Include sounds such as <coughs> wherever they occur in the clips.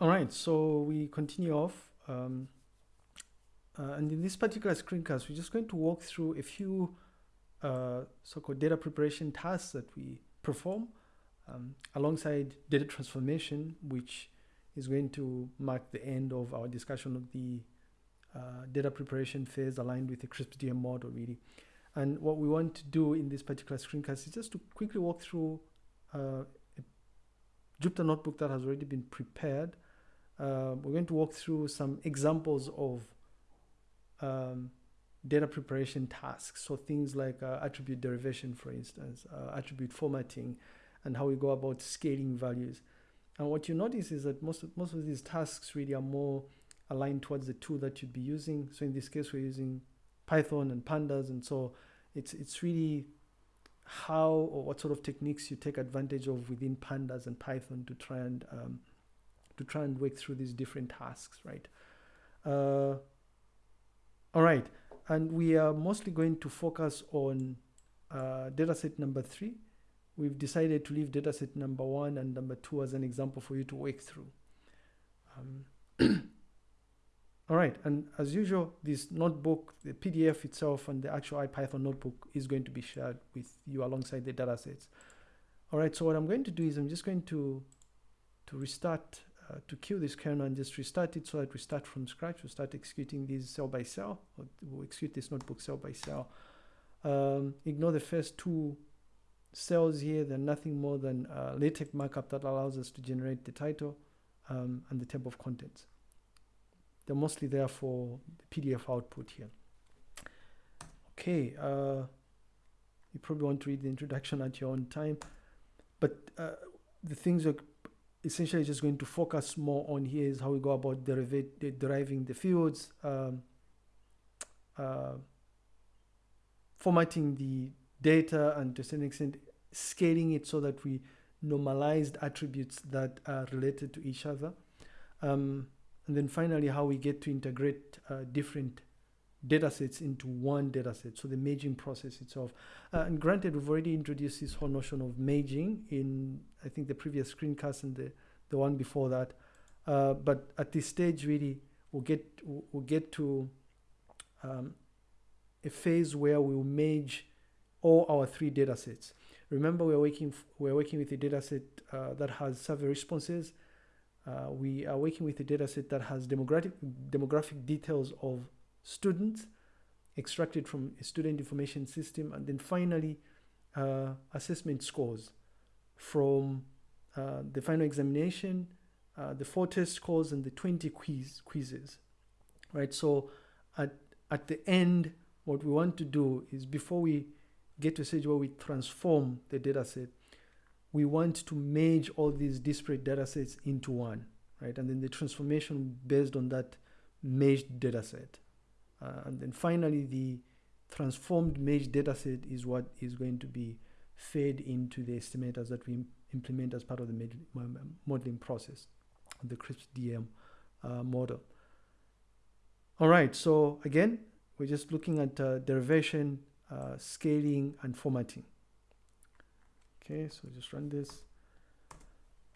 All right, so we continue off. Um, uh, and in this particular screencast, we're just going to walk through a few uh, so-called data preparation tasks that we perform um, alongside data transformation, which is going to mark the end of our discussion of the uh, data preparation phase aligned with the CRISP-DM model really. And what we want to do in this particular screencast is just to quickly walk through uh, a Jupyter notebook that has already been prepared. Uh, we're going to walk through some examples of um, data preparation tasks. So things like uh, attribute derivation, for instance, uh, attribute formatting, and how we go about scaling values. And what you notice is that most of, most of these tasks really are more aligned towards the tool that you'd be using. So in this case, we're using Python and pandas. And so it's, it's really how or what sort of techniques you take advantage of within pandas and Python to try and um, to try and work through these different tasks, right? Uh, all right, and we are mostly going to focus on uh, dataset number three. We've decided to leave dataset number one and number two as an example for you to work through. Um, <clears throat> all right, and as usual, this notebook, the PDF itself and the actual IPython notebook is going to be shared with you alongside the datasets. All right, so what I'm going to do is I'm just going to, to restart uh, to kill this kernel and just restart it so that we start from scratch. We start executing these cell by cell. We'll execute this notebook cell by cell. Um, ignore the first two cells here. They're nothing more than LaTeX markup that allows us to generate the title um, and the table of contents. They're mostly there for the PDF output here. Okay, uh, you probably want to read the introduction at your own time, but uh, the things are essentially just going to focus more on here is how we go about deriving the fields, um, uh, formatting the data, and to some extent scaling it so that we normalized attributes that are related to each other. Um, and then finally, how we get to integrate uh, different data sets into one data set, so the merging process itself. Uh, and granted, we've already introduced this whole notion of merging in, I think, the previous screencast and the, the one before that. Uh, but at this stage, really, we'll get, we'll get to um, a phase where we'll merge all our three data sets. Remember, we're working, we're working with a data set uh, that has survey responses. Uh, we are working with a data set that has demographic, demographic details of students extracted from a student information system, and then finally uh, assessment scores from uh, the final examination, uh, the four test scores, and the 20 quiz quizzes, right? So at, at the end, what we want to do is before we get to a stage where we transform the data set, we want to merge all these disparate data sets into one, right? And then the transformation based on that merged data set. Uh, and then finally, the transformed merged dataset is what is going to be fed into the estimators that we implement as part of the modeling process, the CRISP-DM uh, model. All right, so again, we're just looking at uh, derivation, uh, scaling, and formatting. Okay, so just run this.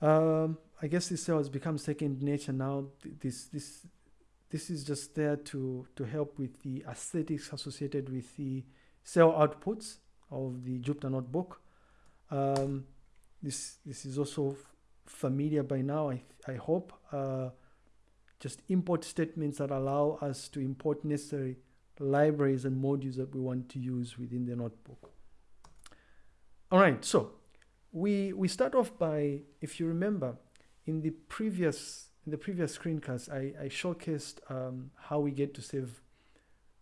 Um, I guess this cell has become second nature now. This this this is just there to, to help with the aesthetics associated with the cell outputs of the Jupyter Notebook. Um, this, this is also familiar by now, I, I hope. Uh, just import statements that allow us to import necessary libraries and modules that we want to use within the notebook. All right, so we, we start off by, if you remember, in the previous in the previous screencast, I, I showcased um, how we get to save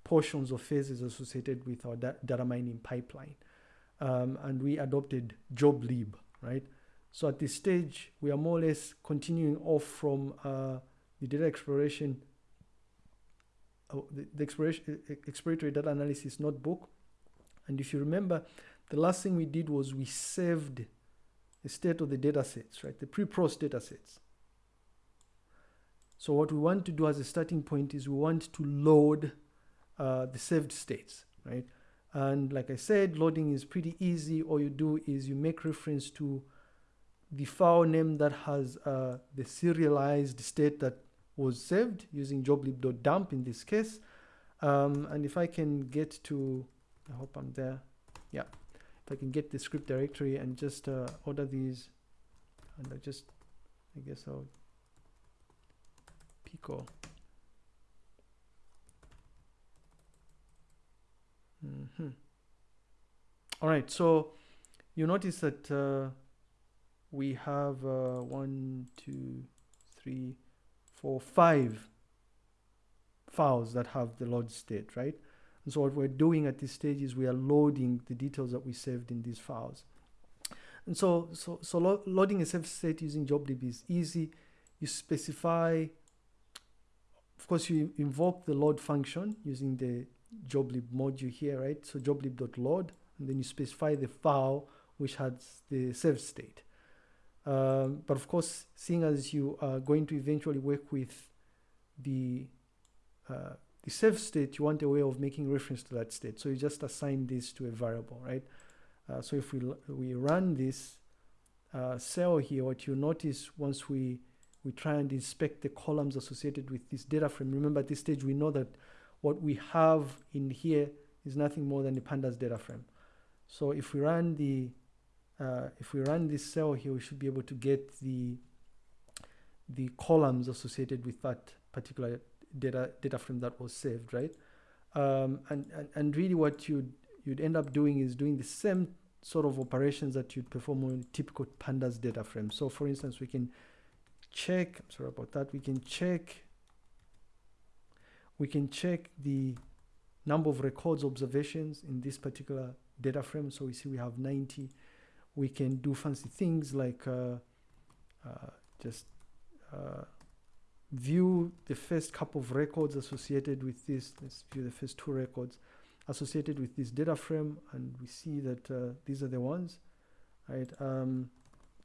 portions of phases associated with our da data mining pipeline. Um, and we adopted joblib, right? So at this stage, we are more or less continuing off from uh, the data exploration, uh, the, the exploration, exploratory data analysis notebook. And if you remember, the last thing we did was we saved the state of the data sets, right? The pre-pros data sets. So what we want to do as a starting point is we want to load uh, the saved states, right? And like I said, loading is pretty easy. All you do is you make reference to the file name that has uh, the serialized state that was saved using joblib.dump in this case. Um, and if I can get to, I hope I'm there. Yeah, if I can get the script directory and just uh, order these, and I just, I guess I'll Mm -hmm. All right, so you notice that uh, we have uh, one, two, three, four, five files that have the load state, right? And so what we're doing at this stage is we are loading the details that we saved in these files. And so, so, so lo loading a save state using joblib is easy. You specify, of course, you invoke the load function using the joblib module here, right? So joblib.load, and then you specify the file which has the save state. Um, but of course, seeing as you are going to eventually work with the uh, the save state, you want a way of making reference to that state. So you just assign this to a variable, right? Uh, so if we we run this uh, cell here, what you notice once we we try and inspect the columns associated with this data frame. Remember, at this stage, we know that what we have in here is nothing more than the pandas data frame. So if we run the uh, if we run this cell here, we should be able to get the the columns associated with that particular data data frame that was saved, right? Um, and, and and really, what you'd you'd end up doing is doing the same sort of operations that you'd perform on a typical pandas data frame. So, for instance, we can check. I'm sorry about that. We can check. We can check the number of records observations in this particular data frame. So we see we have 90 we can do fancy things like uh, uh, just uh, view the first couple of records associated with this. Let's view the first two records associated with this data frame, and we see that uh, these are the ones, right? Um,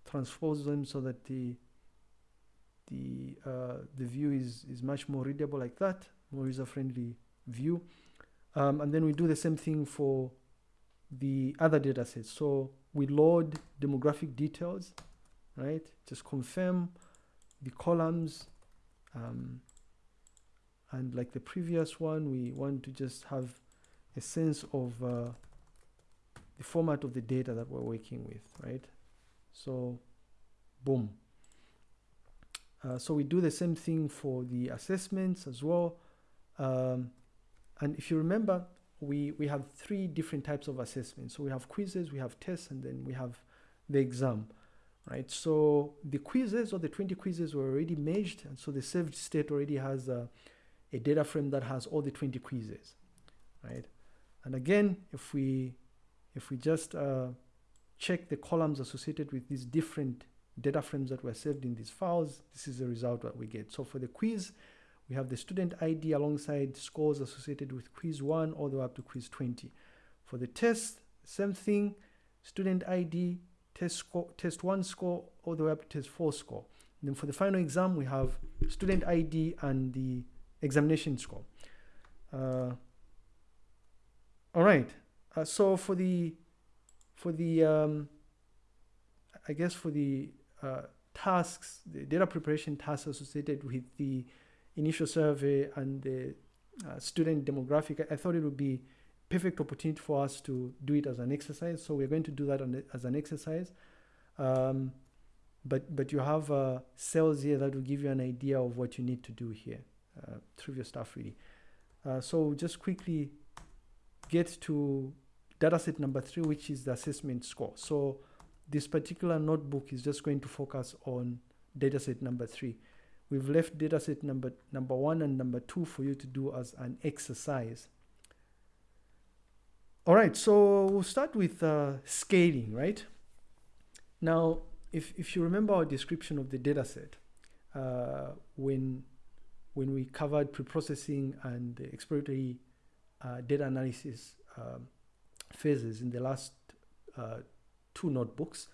transpose them so that the the uh, the view is is much more readable like that, more user-friendly view. Um, and then we do the same thing for the other data sets. So we load demographic details, right? Just confirm the columns. Um, and like the previous one, we want to just have a sense of uh, the format of the data that we're working with, right? So, boom. Uh, so we do the same thing for the assessments as well. Um, and if you remember, we, we have three different types of assessments. So we have quizzes, we have tests, and then we have the exam, right? So the quizzes or the 20 quizzes were already merged, and so the saved state already has a, a data frame that has all the 20 quizzes, right? And again, if we if we just uh, check the columns associated with these different data frames that were saved in these files, this is the result that we get. So for the quiz, we have the student ID alongside scores associated with quiz 1 all the way up to quiz 20. For the test, same thing, student ID, test, score, test 1 score all the way up to test 4 score. And then for the final exam, we have student ID and the examination score. Uh, all right. Uh, so for the for the um, I guess for the uh, tasks, the data preparation tasks associated with the initial survey and the uh, student demographic, I thought it would be perfect opportunity for us to do it as an exercise. So we're going to do that the, as an exercise. Um, but, but you have uh, cells here that will give you an idea of what you need to do here. Uh, trivial stuff really. Uh, so just quickly get to dataset number three, which is the assessment score. So this particular notebook is just going to focus on dataset number three. We've left dataset number, number one and number two for you to do as an exercise. All right, so we'll start with uh, scaling, right? Now, if, if you remember our description of the dataset, uh, when, when we covered preprocessing and the exploratory uh, data analysis um, phases in the last uh, two notebooks,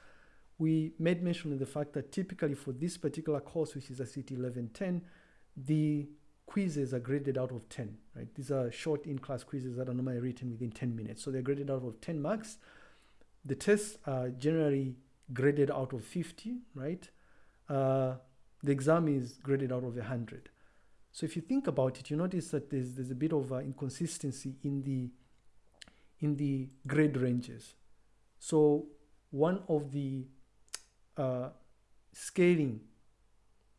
we made mention of the fact that typically for this particular course, which is ICT 1110, the quizzes are graded out of 10, right? These are short in-class quizzes that are normally written within 10 minutes. So they're graded out of 10 marks. The tests are generally graded out of 50, right? Uh, the exam is graded out of 100. So if you think about it, you notice that there's, there's a bit of uh, inconsistency in the, in the grade ranges. So one of the uh, scaling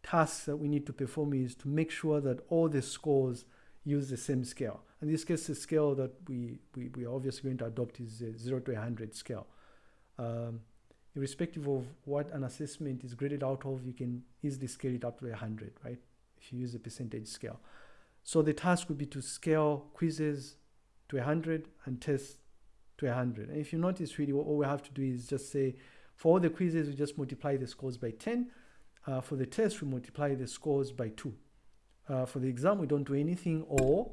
tasks that we need to perform is to make sure that all the scores use the same scale. In this case, the scale that we, we, we are obviously going to adopt is a 0 to 100 scale. Um, irrespective of what an assessment is graded out of, you can easily scale it up to 100, right? If you use a percentage scale. So the task would be to scale quizzes to 100 and tests to 100. And if you notice really all we have to do is just say, for all the quizzes, we just multiply the scores by 10. Uh, for the test, we multiply the scores by 2. Uh, for the exam, we don't do anything or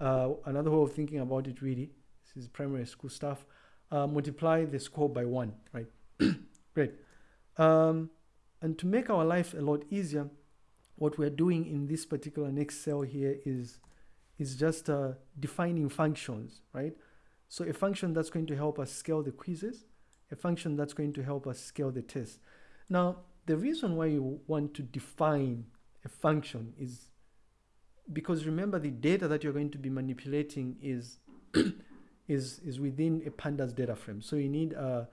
uh, another way of thinking about it really, this is primary school stuff, uh, multiply the score by 1, right? <coughs> Great. Um, and to make our life a lot easier, what we're doing in this particular next cell here is, is just uh, defining functions, right? So a function that's going to help us scale the quizzes, a function that's going to help us scale the test. Now, the reason why you want to define a function is because remember the data that you're going to be manipulating is <coughs> is is within a pandas data frame. So you need a,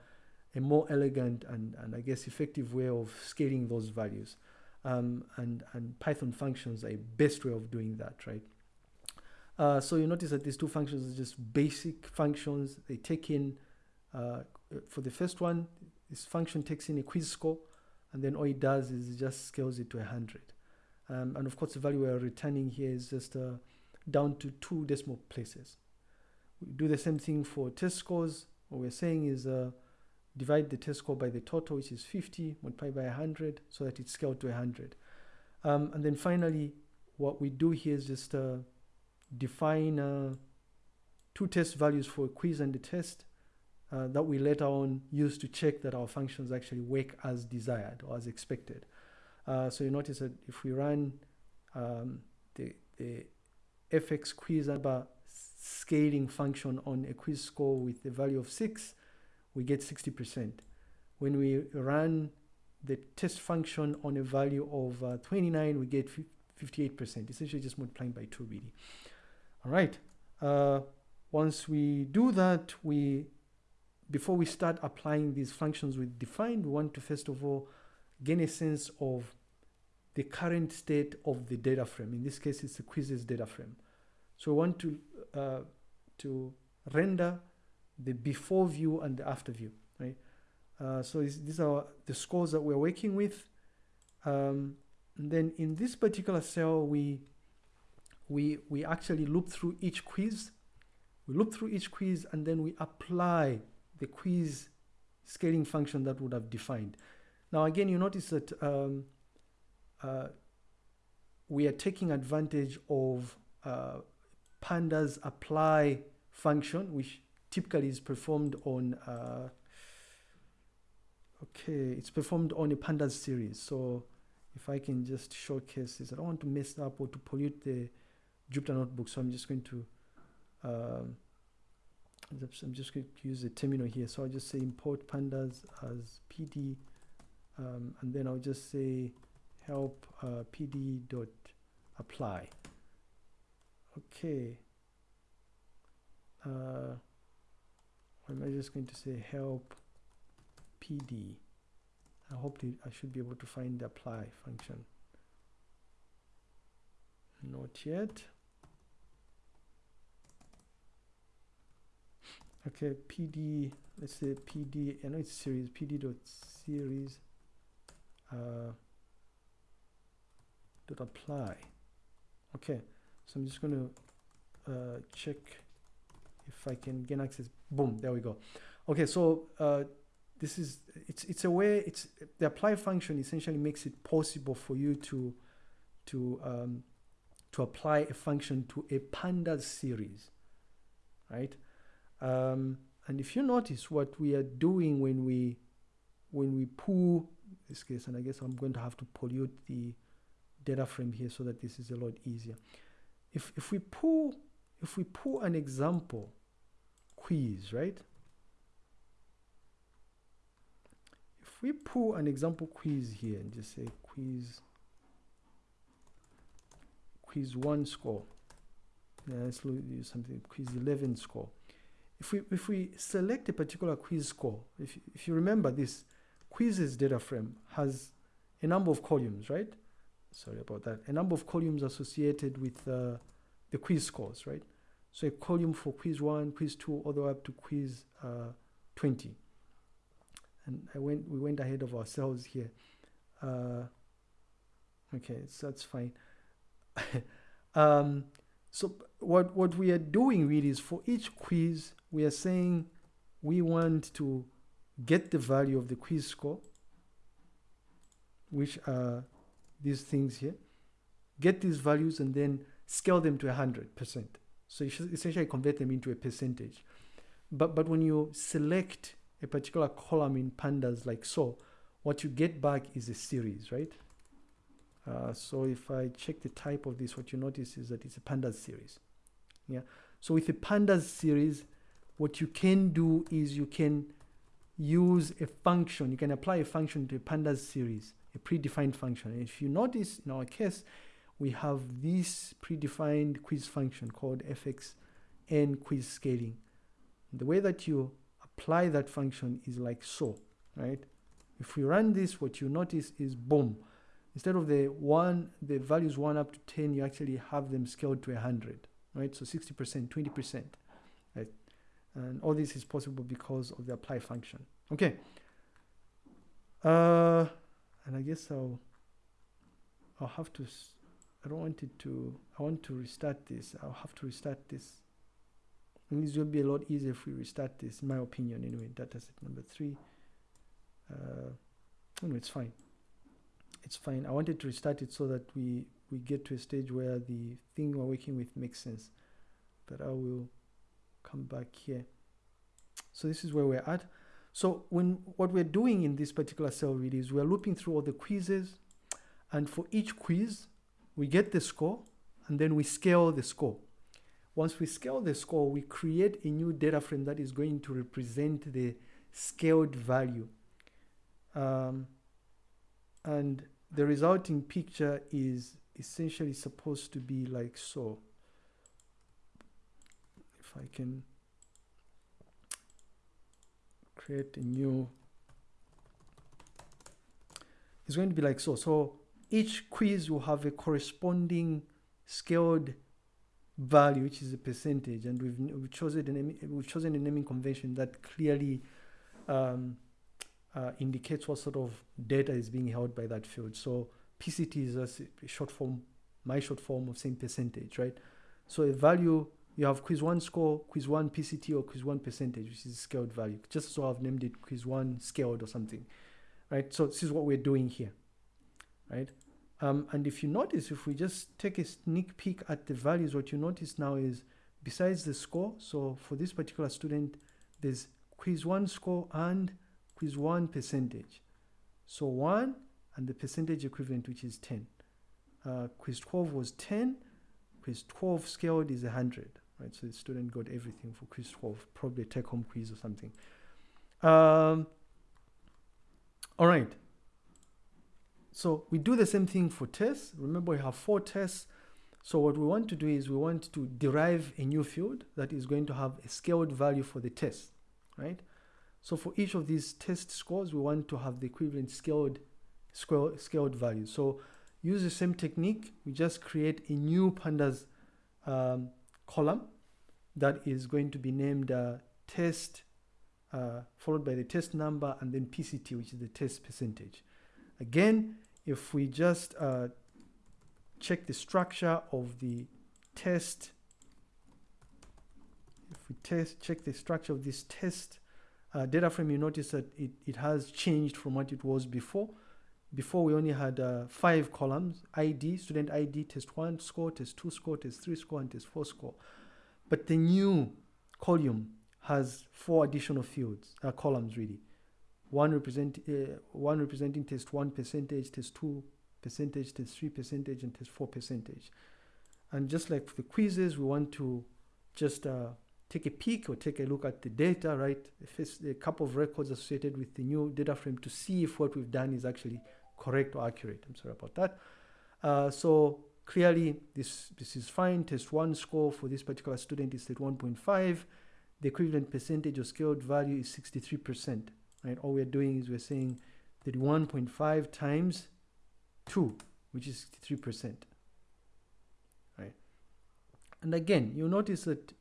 a more elegant and, and I guess effective way of scaling those values. Um, and, and Python functions are a best way of doing that, right? Uh, so you notice that these two functions are just basic functions. They take in, uh, for the first one, this function takes in a quiz score, and then all it does is it just scales it to 100. Um, and of course, the value we're returning here is just uh, down to two decimal places. We do the same thing for test scores. What we're saying is uh, divide the test score by the total, which is 50, multiply by 100, so that it's scaled to 100. Um, and then finally, what we do here is just uh, define uh, two test values for a quiz and a test uh, that we later on use to check that our functions actually work as desired or as expected. Uh, so you notice that if we run um, the, the fx quiz number scaling function on a quiz score with a value of 6, we get 60%. When we run the test function on a value of uh, 29, we get 58%, essentially just multiplying by 2 really. All right. Uh, once we do that, we before we start applying these functions we defined, we want to first of all gain a sense of the current state of the data frame. In this case, it's the quizzes data frame. So we want to uh, to render the before view and the after view, right? Uh, so these are the scores that we're working with. Um, then in this particular cell, we we, we actually loop through each quiz. We loop through each quiz and then we apply the quiz scaling function that would have defined. Now again, you notice that um, uh, we are taking advantage of uh, pandas apply function, which typically is performed on, uh, okay, it's performed on a pandas series. So if I can just showcase this, I don't want to mess up or to pollute the Jupyter Notebook. So I'm just going to, um, I'm just going to use the terminal here. So I'll just say import pandas as PD, um, and then I'll just say help uh, PD dot apply. Okay. Uh, am just going to say help PD? I hope I should be able to find the apply function. Not yet. Okay pd let's say pd I know it's series pd dot series uh, dot apply. Okay so I'm just going to uh, check if I can gain access. Boom there we go. Okay so uh, this is it's it's a way it's the apply function essentially makes it possible for you to to um, to apply a function to a pandas series right um, and if you notice what we are doing when we when we pull this case, and I guess I'm going to have to pollute the data frame here so that this is a lot easier. If if we pull if we pull an example quiz, right? If we pull an example quiz here and just say quiz quiz one score let's use something quiz 11 score if we if we select a particular quiz score if, if you remember this quizzes data frame has a number of columns right? Sorry about that. A number of columns associated with uh, the quiz scores right? So a column for quiz one quiz two all the way up to quiz uh, 20 and I went we went ahead of ourselves here. Uh, okay so that's fine. <laughs> Um, so what what we are doing really is for each quiz we are saying we want to get the value of the quiz score which are these things here get these values and then scale them to 100% so you should essentially convert them into a percentage but but when you select a particular column in pandas like so, what you get back is a series, right? Uh, so if I check the type of this, what you notice is that it's a pandas series. Yeah. So with a pandas series, what you can do is you can use a function. You can apply a function to a pandas series, a predefined function. And if you notice in our case, we have this predefined quiz function called fx, fxn quiz scaling. The way that you apply that function is like so, right? If we run this, what you notice is boom. Instead of the one, the values one up to 10, you actually have them scaled to 100, right? So 60%, 20%, right? And all this is possible because of the apply function. Okay. Uh, and I guess I'll, I'll have to, I don't want it to, I want to restart this. I'll have to restart this and this will be a lot easier if we restart this, in my opinion, anyway. Data set number three. Uh, no, it's fine. It's fine. I wanted to restart it so that we, we get to a stage where the thing we're working with makes sense. But I will come back here. So this is where we're at. So when what we're doing in this particular cell really is we're looping through all the quizzes and for each quiz, we get the score and then we scale the score. Once we scale the score, we create a new data frame that is going to represent the scaled value. Um, and the resulting picture is essentially supposed to be like so. If I can create a new, it's going to be like so. So each quiz will have a corresponding scaled value, which is a percentage, and we've, we've chosen a we've chosen a naming convention that clearly um, uh, indicates what sort of data is being held by that field. So PCT is a short form, my short form of saying percentage, right? So a value you have quiz one score, quiz one PCT, or quiz one percentage, which is scaled value. Just so I've named it quiz one scaled or something, right? So this is what we're doing here, right? Um, and if you notice, if we just take a sneak peek at the values, what you notice now is besides the score, so for this particular student, there's quiz one score and quiz one percentage. So one and the percentage equivalent, which is 10. Uh, quiz 12 was 10, quiz 12 scaled is 100, right? So the student got everything for quiz 12, probably a take home quiz or something. Um, all right. So we do the same thing for tests. Remember we have four tests. So what we want to do is we want to derive a new field that is going to have a scaled value for the test, right? So for each of these test scores, we want to have the equivalent scaled, scaled, scaled value. So use the same technique. We just create a new pandas um, column that is going to be named uh, test, uh, followed by the test number and then PCT, which is the test percentage. Again, if we just uh, check the structure of the test, if we test check the structure of this test uh, data frame, you notice that it, it has changed from what it was before. Before we only had uh, five columns, ID, student ID, test one score, test two score, test three score, and test four score. But the new column has four additional fields, uh, columns really one represent uh, one representing test one percentage, test two percentage, test three percentage, and test four percentage. And just like for the quizzes, we want to just uh, take a peek or take a look at the data, right? A couple of records associated with the new data frame to see if what we've done is actually correct or accurate. I'm sorry about that. Uh, so clearly this, this is fine. Test one score for this particular student is at 1.5. The equivalent percentage of scaled value is 63%, right? All we're doing is we're saying that 1.5 times 2, which is 63%, right? And again, you'll notice that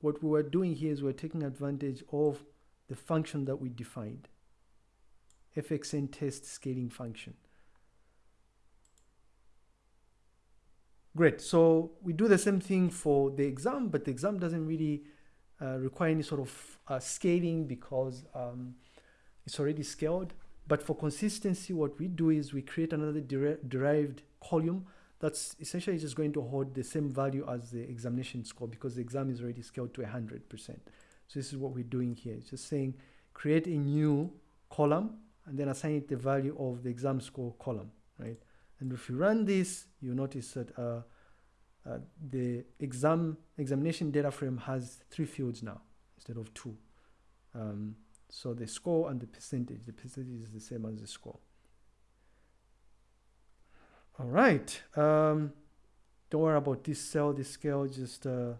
what we were doing here is we're taking advantage of the function that we defined, fxn test scaling function. Great, so we do the same thing for the exam, but the exam doesn't really uh, require any sort of uh, scaling because um, it's already scaled. But for consistency, what we do is we create another derived column that's essentially just going to hold the same value as the examination score because the exam is already scaled to 100%. So this is what we're doing here. It's just saying create a new column and then assign it the value of the exam score column, right? And if you run this, you notice that uh, uh, the exam examination data frame has three fields now instead of two. Um, so the score and the percentage, the percentage is the same as the score. All right. Um, don't worry about this cell. This scale just uh,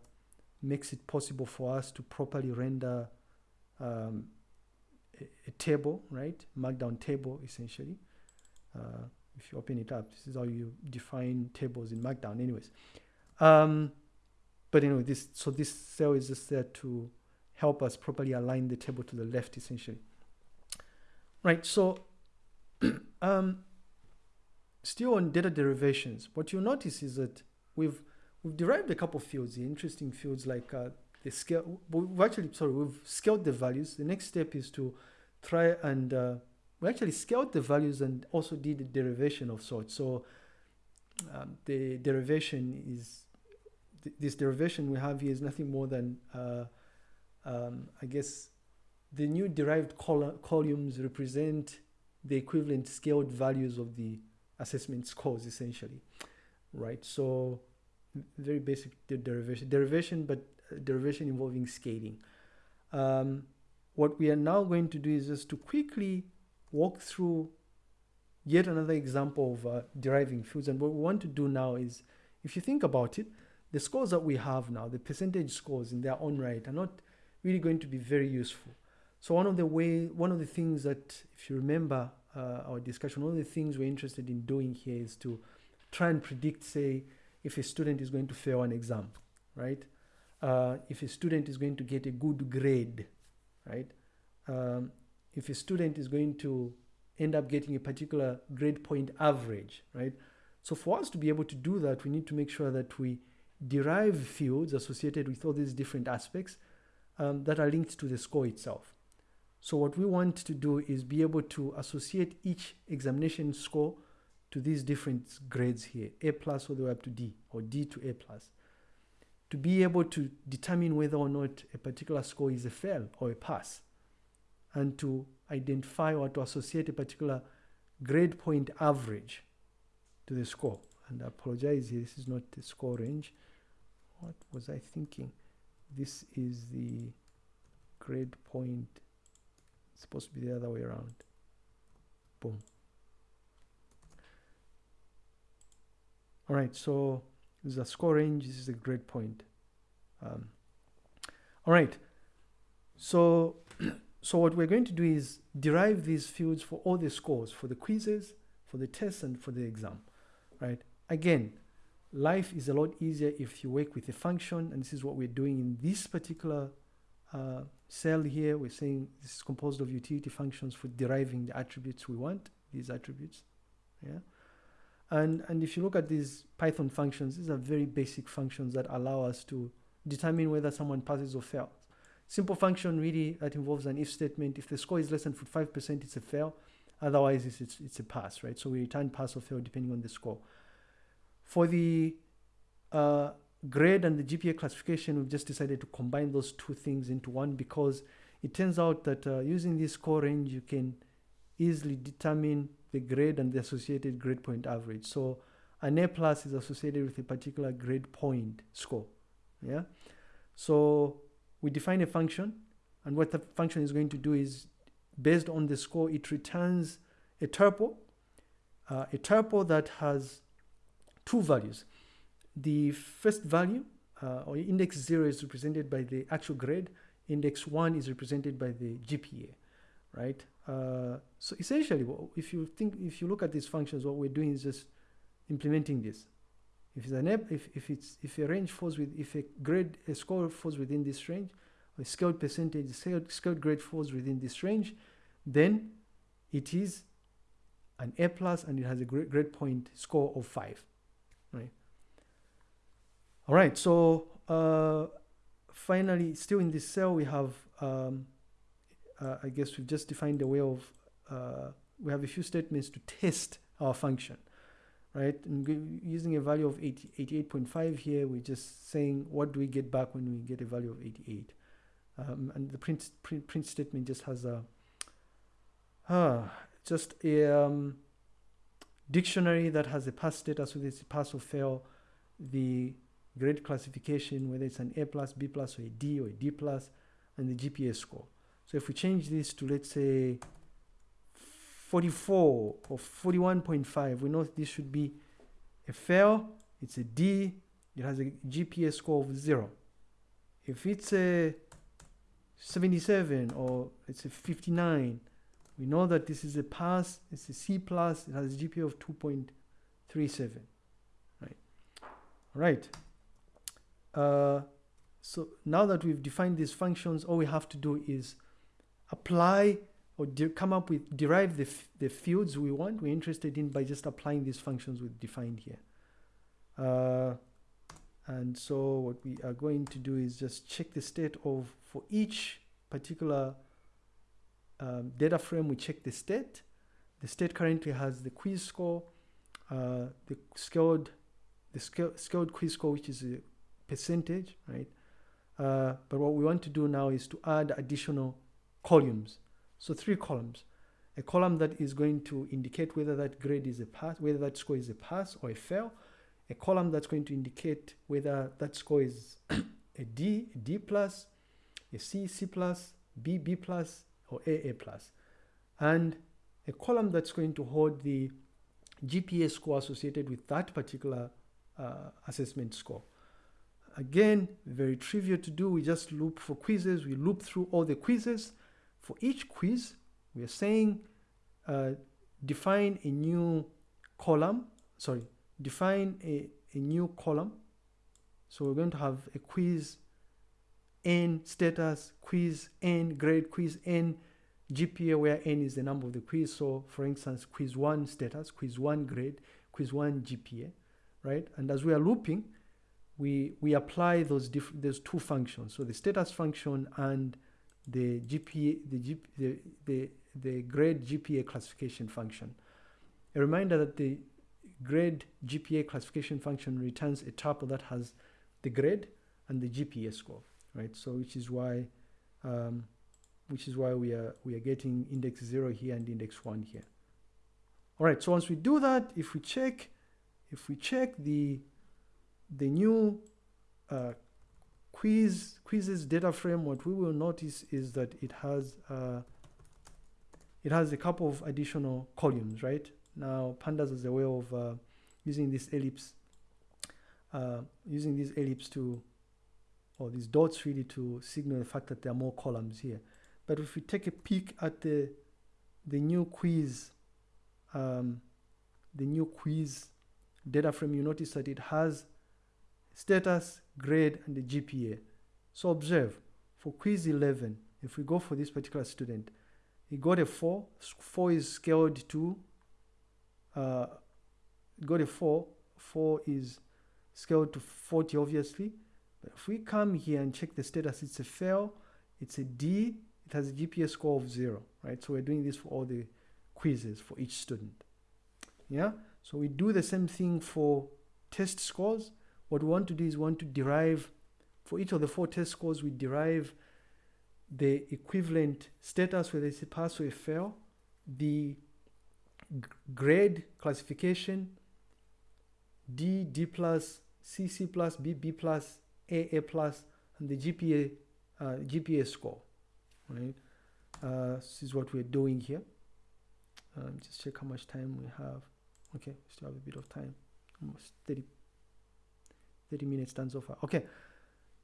makes it possible for us to properly render um, a, a, table, right? Markdown table, essentially. Uh, if you open it up, this is how you define tables in Markdown anyways. Um, but anyway, this so this cell is just there to help us properly align the table to the left, essentially. Right, so <clears throat> um, still on data derivations, what you'll notice is that we've we've derived a couple fields, the interesting fields like uh, the scale. We've actually, sorry, we've scaled the values. The next step is to try and uh, we actually scaled the values and also did a derivation of sorts. So um, the derivation is th this derivation we have here is nothing more than uh, um, I guess the new derived col columns represent the equivalent scaled values of the assessment scores essentially, right? So very basic derivation, derivation, but uh, derivation involving scaling. Um, what we are now going to do is just to quickly walk through yet another example of uh, deriving fields. And what we want to do now is, if you think about it, the scores that we have now, the percentage scores in their own right, are not really going to be very useful. So one of the way, one of the things that, if you remember, uh, our discussion, one of the things we're interested in doing here is to try and predict, say, if a student is going to fail an exam, right? Uh, if a student is going to get a good grade, right? Um, if a student is going to end up getting a particular grade point average, right? So for us to be able to do that, we need to make sure that we derive fields associated with all these different aspects um, that are linked to the score itself. So what we want to do is be able to associate each examination score to these different grades here, A plus all the way up to D or D to A plus. To be able to determine whether or not a particular score is a fail or a pass and to identify or to associate a particular grade point average to the score. And I apologize, this is not the score range. What was I thinking? This is the grade point it's supposed to be the other way around. Boom. All right, so this is a score range. This is a grade point. Um, all right, so <clears throat> so what we're going to do is derive these fields for all the scores, for the quizzes, for the tests, and for the exam, right? Again, life is a lot easier if you work with a function, and this is what we're doing in this particular uh, cell here, we're saying this is composed of utility functions for deriving the attributes we want, these attributes. Yeah. And, and if you look at these Python functions, these are very basic functions that allow us to determine whether someone passes or fails. Simple function really that involves an if statement. If the score is less than 5%, it's a fail. Otherwise, it's, it's, it's a pass, right? So we return pass or fail depending on the score. For the uh, grade and the GPA classification, we've just decided to combine those two things into one because it turns out that uh, using this score range, you can easily determine the grade and the associated grade point average. So an A plus is associated with a particular grade point score. Yeah. So we define a function, and what the function is going to do is, based on the score, it returns a tuple, uh, a tuple that has two values. The first value, uh, or index zero, is represented by the actual grade. Index one is represented by the GPA, right? Uh, so essentially, if you think, if you look at these functions, what we're doing is just implementing this. If it's an if, if it's if a range falls with if a grade a score falls within this range, a scaled percentage scaled, scaled grade falls within this range, then it is an A plus and it has a grade, grade point score of five, right? All right, so uh, finally, still in this cell, we have, um, uh, I guess we've just defined a way of, uh, we have a few statements to test our function, right? And using a value of 88.5 here, we're just saying, what do we get back when we get a value of 88? Um, and the print, print, print statement just has a, uh, just a um, dictionary that has a pass status with its pass or fail, the grade classification, whether it's an A plus, B plus, or a D or a D plus, and the GPA score. So if we change this to, let's say, 44 or 41.5, we know this should be a fail, it's a D, it has a GPA score of zero. If it's a 77 or it's a 59, we know that this is a pass, it's a C plus, it has a GPA of 2.37, right? All right. Uh, so now that we've defined these functions, all we have to do is apply or come up with, derive the, the fields we want, we're interested in by just applying these functions we've defined here. Uh, and so what we are going to do is just check the state of, for each particular um, data frame, we check the state. The state currently has the quiz score, uh, the scaled, the scaled, scaled quiz score, which is a percentage, right? Uh, but what we want to do now is to add additional columns. So three columns. A column that is going to indicate whether that grade is a pass, whether that score is a pass or a fail. A column that's going to indicate whether that score is <coughs> a D, a D plus, a C, C plus, B, B plus, or A, A plus. And a column that's going to hold the GPA score associated with that particular uh, assessment score. Again, very trivial to do. We just loop for quizzes. We loop through all the quizzes. For each quiz, we are saying uh, define a new column. Sorry, define a, a new column. So we're going to have a quiz n status, quiz n grade, quiz n GPA, where n is the number of the quiz. So for instance, quiz one status, quiz one grade, quiz one GPA, right? And as we are looping, we, we apply those, different those two functions. So the status function and the GPA, the, G, the, the, the grade GPA classification function. A reminder that the grade GPA classification function returns a tuple that has the grade and the GPA score, right? So which is why, um, which is why we are we are getting index zero here and index one here. All right. So once we do that, if we check, if we check the the new uh, quiz quizzes data frame, what we will notice is that it has uh, it has a couple of additional columns, right? Now, pandas is a way of uh, using this ellipse, uh, using this ellipse to, or these dots really to signal the fact that there are more columns here. But if we take a peek at the the new quiz, um, the new quiz data frame, you notice that it has status, grade, and the GPA. So observe, for quiz 11, if we go for this particular student, he got a 4. 4 is scaled to, uh, got a 4. 4 is scaled to 40, obviously. But if we come here and check the status, it's a fail, it's a D, it has a GPA score of 0, right? So we're doing this for all the quizzes for each student. Yeah? So we do the same thing for test scores. What we want to do is want to derive, for each of the four test scores, we derive the equivalent status, whether it's a pass or a fail, the grade classification, D, D plus, C, C plus, B, B plus, A, A plus, and the GPA uh, GPA score, right? Uh, this is what we're doing here. Um, just check how much time we have. Okay, we still have a bit of time, almost 30, 30 minutes done so far. Okay,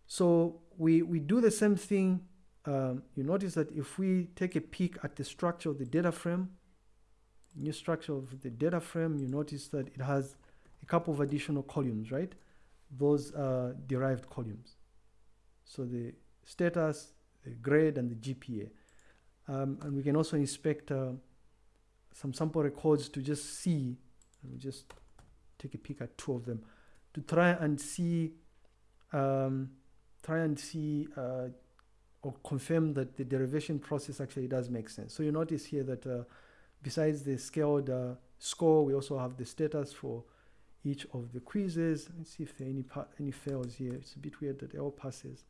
so we, we do the same thing. Um, you notice that if we take a peek at the structure of the data frame, new structure of the data frame, you notice that it has a couple of additional columns, right? Those are derived columns. So the status, the grade, and the GPA. Um, and we can also inspect uh, some sample records to just see, let me just take a peek at two of them, to try and see, um, try and see uh, or confirm that the derivation process actually does make sense. So you notice here that uh, besides the scaled uh, score, we also have the status for each of the quizzes. Let's see if there are any, any fails here. It's a bit weird that all passes.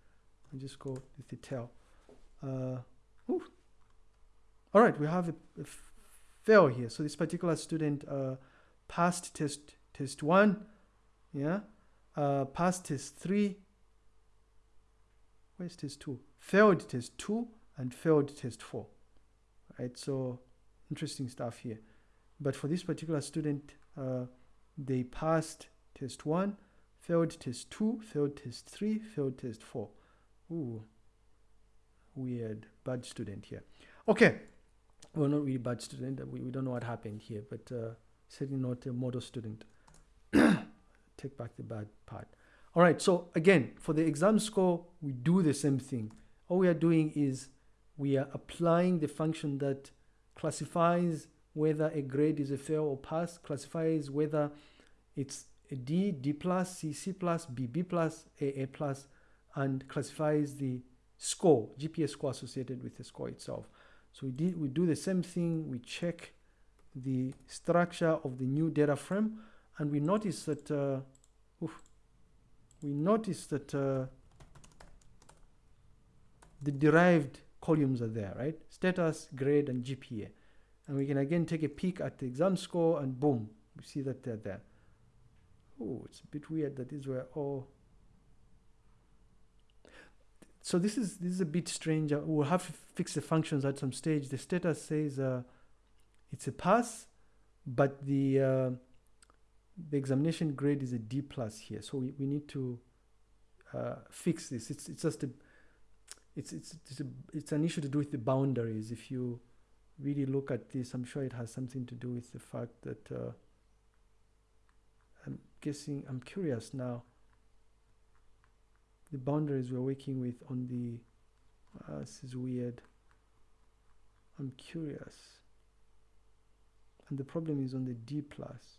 I'll just go with the tail. Uh, all right, we have a, a fail here. So this particular student uh, passed test test one, yeah, uh, passed test three. Where's test two? Failed test two and failed test four. Right, so interesting stuff here. But for this particular student, uh, they passed test one, failed test two, failed test three, failed test four. Ooh, weird, bad student here. Okay, well, not really bad student. We, we don't know what happened here, but uh, certainly not a model student. <clears throat> Take back the bad part. All right, so again, for the exam score, we do the same thing. All we are doing is we are applying the function that classifies whether a grade is a fail or pass, classifies whether it's a D, D plus, C, C plus, B, B plus, A, A plus, and classifies the score, GPA score associated with the score itself. So we, did, we do the same thing, we check the structure of the new data frame, and we notice that, uh, oof, we notice that uh, the derived columns are there, right? Status, grade, and GPA. And we can again take a peek at the exam score and boom, we see that they're there. Oh, it's a bit weird that these were all so this is this is a bit strange. We'll have to fix the functions at some stage. The status says uh, it's a pass, but the uh, the examination grade is a D plus here. So we, we need to uh, fix this. It's it's just a it's it's it's, a, it's an issue to do with the boundaries. If you really look at this, I'm sure it has something to do with the fact that uh, I'm guessing I'm curious now the boundaries we're working with on the uh, this is weird I'm curious and the problem is on the D plus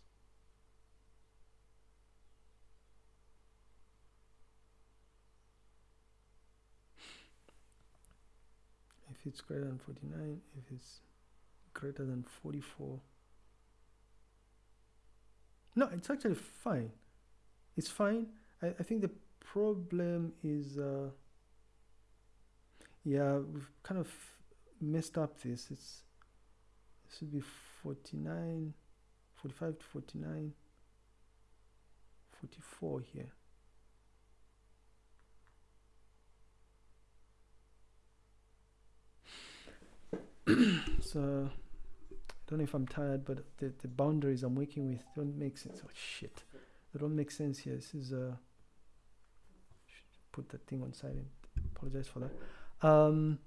if it's greater than 49 if it's greater than 44 no it's actually fine. It's fine. I, I think the problem is uh, yeah we've kind of messed up this. It's it should be 49 45 to 49 44 here <clears throat> so I don't know if I'm tired but the, the boundaries I'm working with don't make sense oh shit they don't make sense here this is uh put that thing on silent. Apologize for that. Um,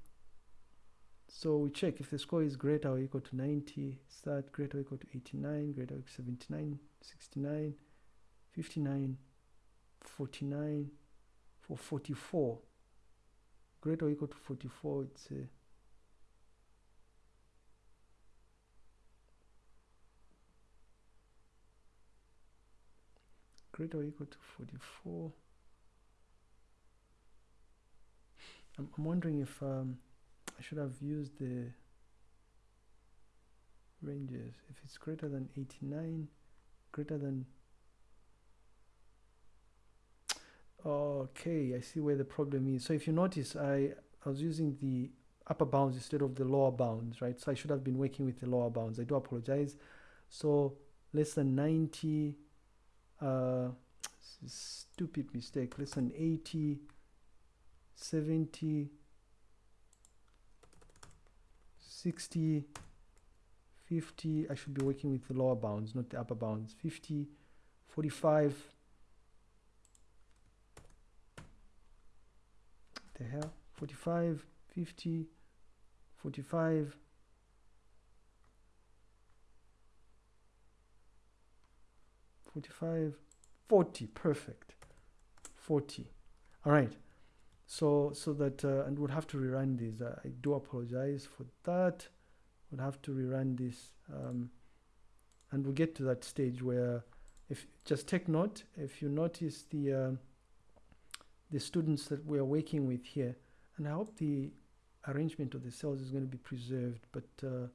so we check if the score is greater or equal to 90, start greater or equal to 89, greater or equal to 79, 69, 59, 49, for 44. Greater or equal to 44, it's a greater or equal to 44. I'm, I'm wondering if um, I should have used the ranges. If it's greater than 89, greater than okay I see where the problem is so if you notice I, I was using the upper bounds instead of the lower bounds right so I should have been working with the lower bounds I do apologize so less than 90 uh, stupid mistake less than 80 70, 60, 50. I should be working with the lower bounds, not the upper bounds. 50, 45. The hell? 45, 50, 45. Forty-five, forty, perfect. Forty, all right. So so that uh, and we'll have to rerun this. Uh, I do apologize for that. We'll have to rerun this, um, and we'll get to that stage where, if just take note, if you notice the uh, the students that we are working with here, and I hope the arrangement of the cells is going to be preserved, but uh,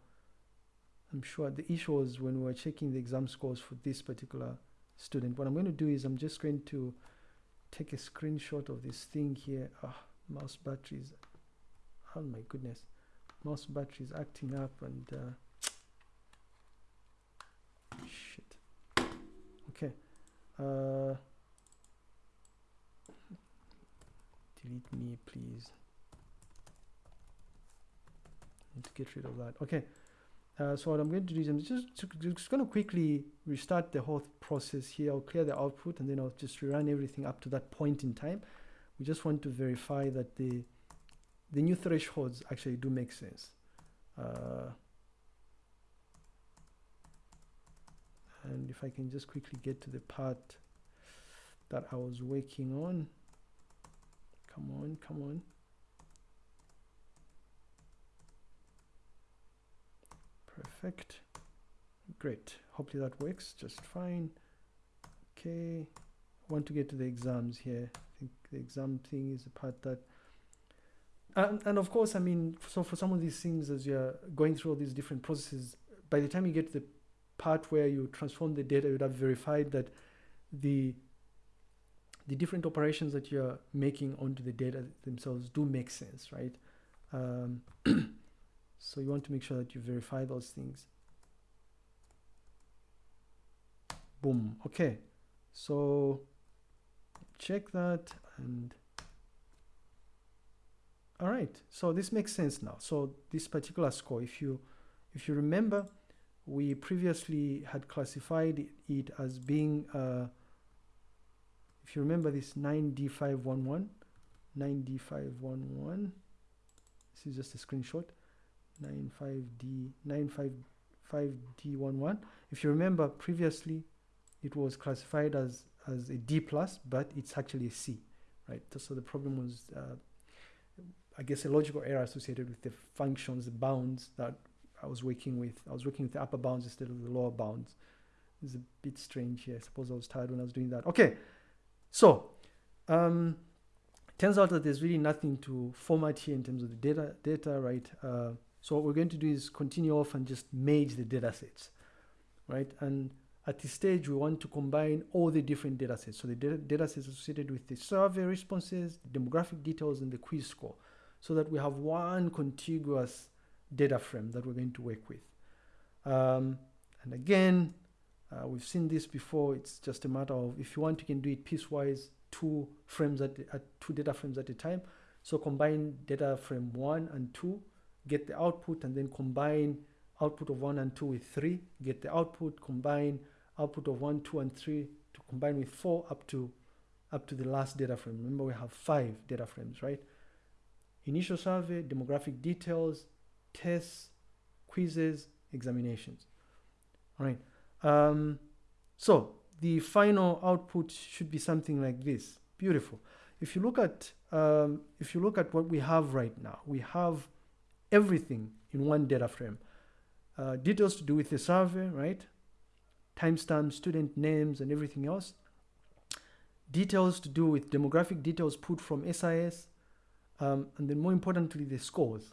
I'm sure the issue was when we were checking the exam scores for this particular student. What I'm going to do is I'm just going to take a screenshot of this thing here. Ah, mouse batteries. Oh my goodness. Mouse batteries acting up and uh, shit. Okay. Uh, delete me, please. Need to get rid of that. Okay. Uh, so what I'm going to do is I'm just, just going to quickly restart the whole process here. I'll clear the output and then I'll just rerun everything up to that point in time. We just want to verify that the the new thresholds actually do make sense. Uh, and if I can just quickly get to the part that I was working on. Come on, come on. Perfect. Great. Hopefully that works just fine. Okay. Want to get to the exams here. I think the exam thing is the part that and, and of course, I mean, so for some of these things, as you're going through all these different processes, by the time you get to the part where you transform the data, you'd have verified that the the different operations that you're making onto the data themselves do make sense, right? Um, <clears throat> so you want to make sure that you verify those things. Boom. Okay. So check that and all right so this makes sense now so this particular score if you if you remember we previously had classified it as being uh, if you remember this 9d511 9d511 this is just a screenshot 95d 955d11 if you remember previously it was classified as as a d plus but it's actually a c right so the problem was uh, I guess, a logical error associated with the functions, the bounds that I was working with. I was working with the upper bounds instead of the lower bounds. It's a bit strange here. I suppose I was tired when I was doing that. Okay, so um, turns out that there's really nothing to format here in terms of the data, data right? Uh, so what we're going to do is continue off and just merge the data sets, right? And at this stage, we want to combine all the different data sets. So the data, sets associated with the survey responses, demographic details, and the quiz score so that we have one contiguous data frame that we're going to work with. Um, and again, uh, we've seen this before. It's just a matter of if you want, you can do it piecewise, two frames at, at two data frames at a time. So combine data frame one and two, get the output, and then combine output of one and two with three, get the output, combine output of one, two, and three to combine with four up to up to the last data frame. Remember, we have five data frames, right? initial survey, demographic details, tests, quizzes, examinations. All right. Um, so the final output should be something like this. Beautiful. If you look at um, if you look at what we have right now, we have everything in one data frame. Uh, details to do with the survey, right? Timestamps, student names, and everything else. Details to do with demographic details put from SIS, um, and then more importantly, the scores,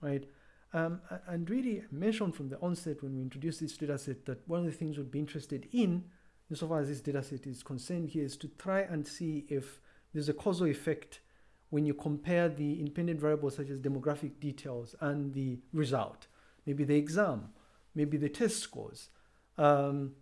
right? Um, and really mentioned from the onset when we introduced this data set that one of the things we'd be interested in, insofar as this data set is concerned here, is to try and see if there's a causal effect when you compare the independent variables such as demographic details and the result, maybe the exam, maybe the test scores. Um,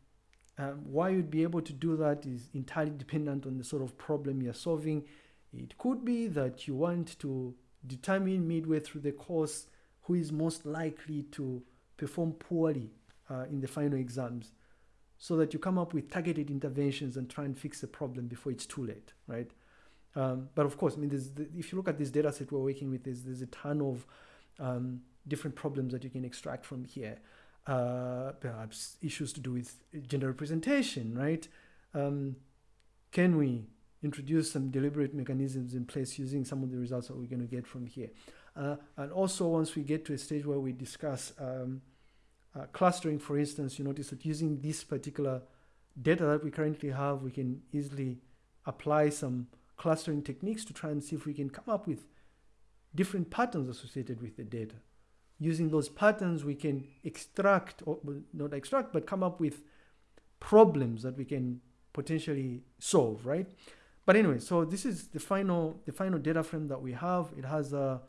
um, why you'd be able to do that is entirely dependent on the sort of problem you're solving It could be that you want to determine midway through the course who is most likely to perform poorly uh, in the final exams so that you come up with targeted interventions and try and fix the problem before it's too late, right? Um, but of course, I mean, the, if you look at this data set we're working with, there's, there's a ton of um, different problems that you can extract from here. Uh, perhaps issues to do with gender representation, right? Um, can we introduce some deliberate mechanisms in place using some of the results that we're going to get from here? Uh, and also, once we get to a stage where we discuss um, uh, clustering, for instance, you notice that using this particular data that we currently have, we can easily apply some clustering techniques to try and see if we can come up with different patterns associated with the data. Using those patterns, we can extract, or not extract, but come up with problems that we can potentially solve, right? But anyway, so this is the final, the final data frame that we have. It has a,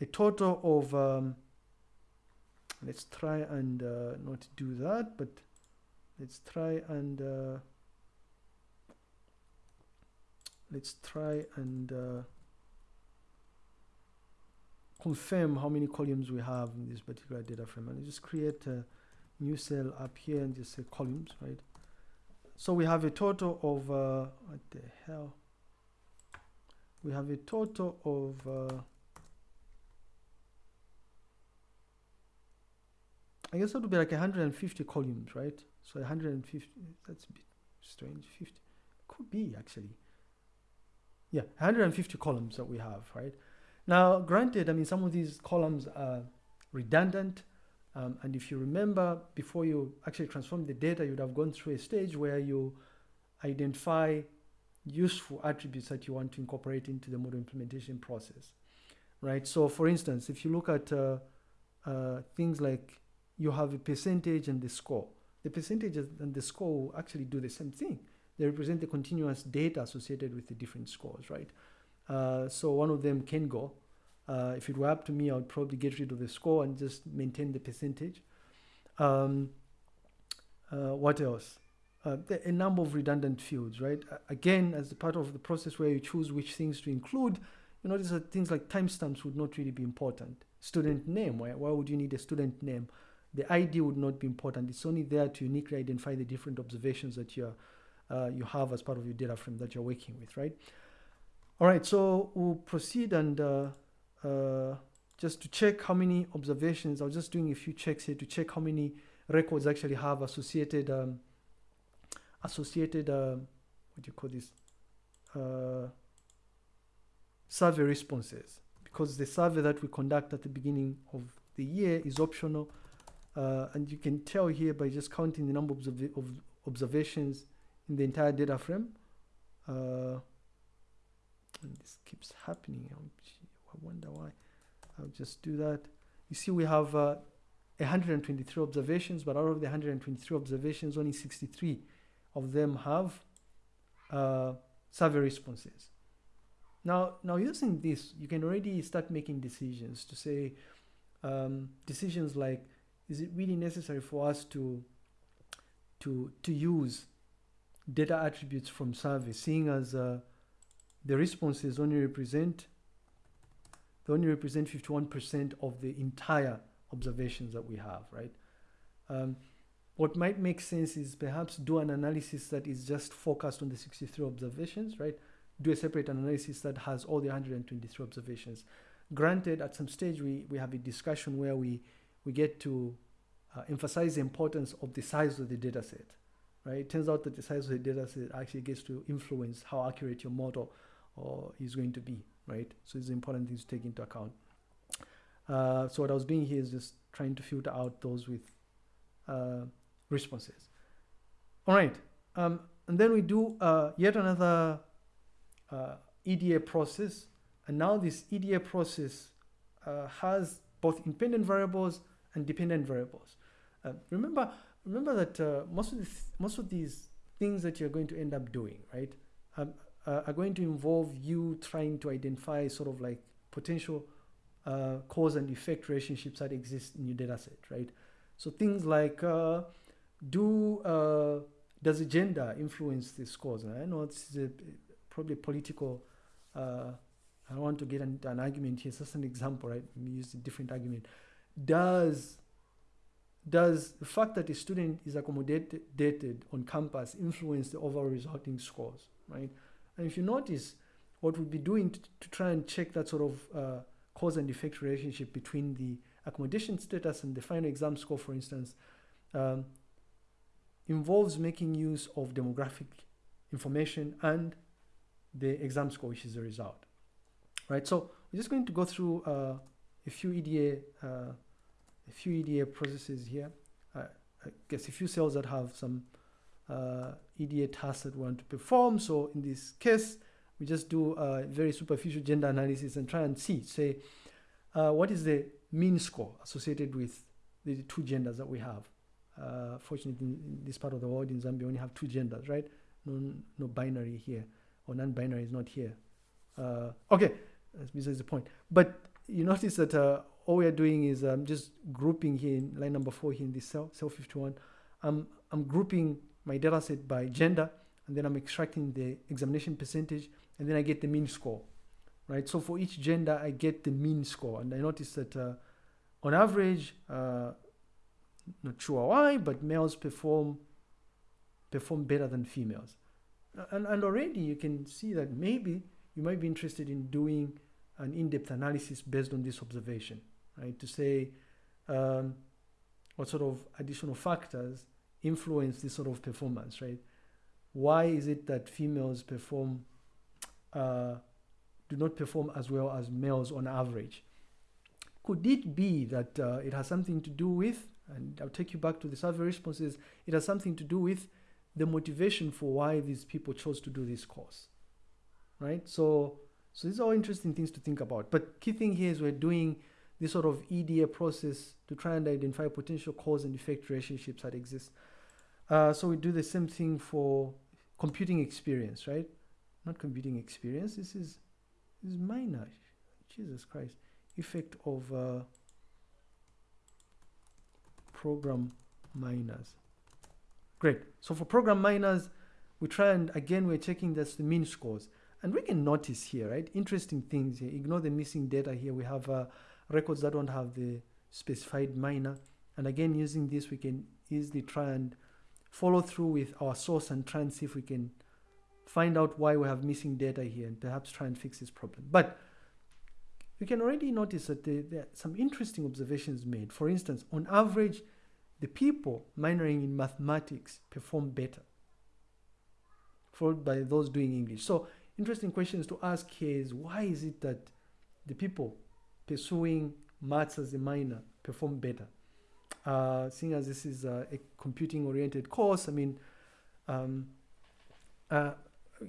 a total of, um, let's try and uh, not do that, but let's try and uh, let's try and uh, confirm how many columns we have in this particular data frame. And just create a new cell up here and just say columns right? So we have a total of uh, what the hell? We have a total of uh, I guess that would be like 150 columns right? So 150 that's a bit strange 50 could be actually yeah 150 columns that we have right? Now granted i mean some of these columns are redundant um, and if you remember before you actually transform the data you would have gone through a stage where you identify useful attributes that you want to incorporate into the model implementation process right? So for instance if you look at uh, uh, things like you have a percentage and the score. The percentage and the score will actually do the same thing they represent the continuous data associated with the different scores, right? Uh, so one of them can go. Uh, if it were up to me, I would probably get rid of the score and just maintain the percentage. Um, uh, what else? Uh, a number of redundant fields, right? again, as part of the process where you choose which things to include, you notice that things like timestamps would not really be important. Student name, why, why would you need a student name? The ID would not be important. It's only there to uniquely identify the different observations that you're uh, you have as part of your data frame that you're working with, right? All right, so we'll proceed and uh, uh, just to check how many observations, I was just doing a few checks here to check how many records actually have associated, um, associated, uh, what do you call this, uh, survey responses. Because the survey that we conduct at the beginning of the year is optional. Uh, and you can tell here by just counting the number of, of observations in the entire data frame. Uh, this keeps happening. I wonder why. I'll just do that. You see, we have uh, 123 observations, but out of the 123 observations, only 63 of them have uh, survey responses. Now, now using this, you can already start making decisions to say um, decisions like, is it really necessary for us to to to use data attributes from survey, seeing as uh, the responses only represent they only represent 51% of the entire observations that we have, right? Um, what might make sense is perhaps do an analysis that is just focused on the 63 observations, right? Do a separate analysis that has all the 123 observations. Granted, at some stage we, we have a discussion where we, we get to uh, emphasize the importance of the size of the data set right? It turns out that the size of the data set actually gets to influence how accurate your model or is going to be, right? So it's important things to take into account. Uh, so what I was doing here is just trying to filter out those with uh, responses. All right, um, and then we do uh, yet another uh, EDA process, and now this EDA process uh, has both independent variables and dependent variables. Uh, remember, remember that uh, most of these most of these things that you're going to end up doing, right, um, uh, are going to involve you trying to identify sort of like potential uh, cause and effect relationships that exist in your data set, right? So things like uh, do uh, does gender influence this cause? And I know it's a, probably political uh, I don't want to get into an argument here. It's just an example, right? Use a different argument. Does does the fact that a student is accommodated on campus influence the overall resulting scores, right? And if you notice, what we'll be doing to, to try and check that sort of uh, cause and effect relationship between the accommodation status and the final exam score, for instance, um, involves making use of demographic information and the exam score, which is the result, right? So we're just going to go through uh, a few EDA, uh, a few EDA processes here. Uh, I guess a few cells that have some uh, EDA tasks that we want to perform. So in this case, we just do a very superficial gender analysis and try and see, say, uh, what is the mean score associated with the two genders that we have. Uh, fortunately, in this part of the world, in Zambia, we only have two genders, right? No, no binary here, or non-binary is not here. Uh, okay, that's besides the point. But you notice that uh, all we are doing is um, just grouping here in line number four here in this cell, cell 51. I'm, I'm grouping my data set by gender, and then I'm extracting the examination percentage, and then I get the mean score, right? So for each gender, I get the mean score, and I notice that uh, on average, uh, not sure why, but males perform perform better than females, and and already you can see that maybe you might be interested in doing an in-depth analysis based on this observation, right? To say um, what sort of additional factors influence this sort of performance, right? Why is it that females perform uh, do not perform as well as males on average? Could it be that uh, it has something to do with, and I'll take you back to the survey responses, it has something to do with the motivation for why these people chose to do this course, right? So, so these are all interesting things to think about. But key thing here is we're doing this sort of EDA process to try and identify potential cause and effect relationships that exist. Uh, so we do the same thing for computing experience, right? Not computing experience. This is this is minor. Jesus Christ. Effect of uh, program minors. Great. So for program minors, we try and again we're checking that's the mean scores. And we can notice here, right? Interesting things here. Ignore the missing data here. We have uh, records that don't have the specified minor. And again, using this, we can easily try and follow through with our source and try and see if we can find out why we have missing data here and perhaps try and fix this problem. But you can already notice that there, there, are some interesting observations made. For instance, on average, the people minoring in mathematics perform better, followed by those doing English. So interesting questions to ask here is why is it that the people pursuing maths as a minor perform better? Uh, seeing as this is a, a computing oriented course, I mean, um, uh,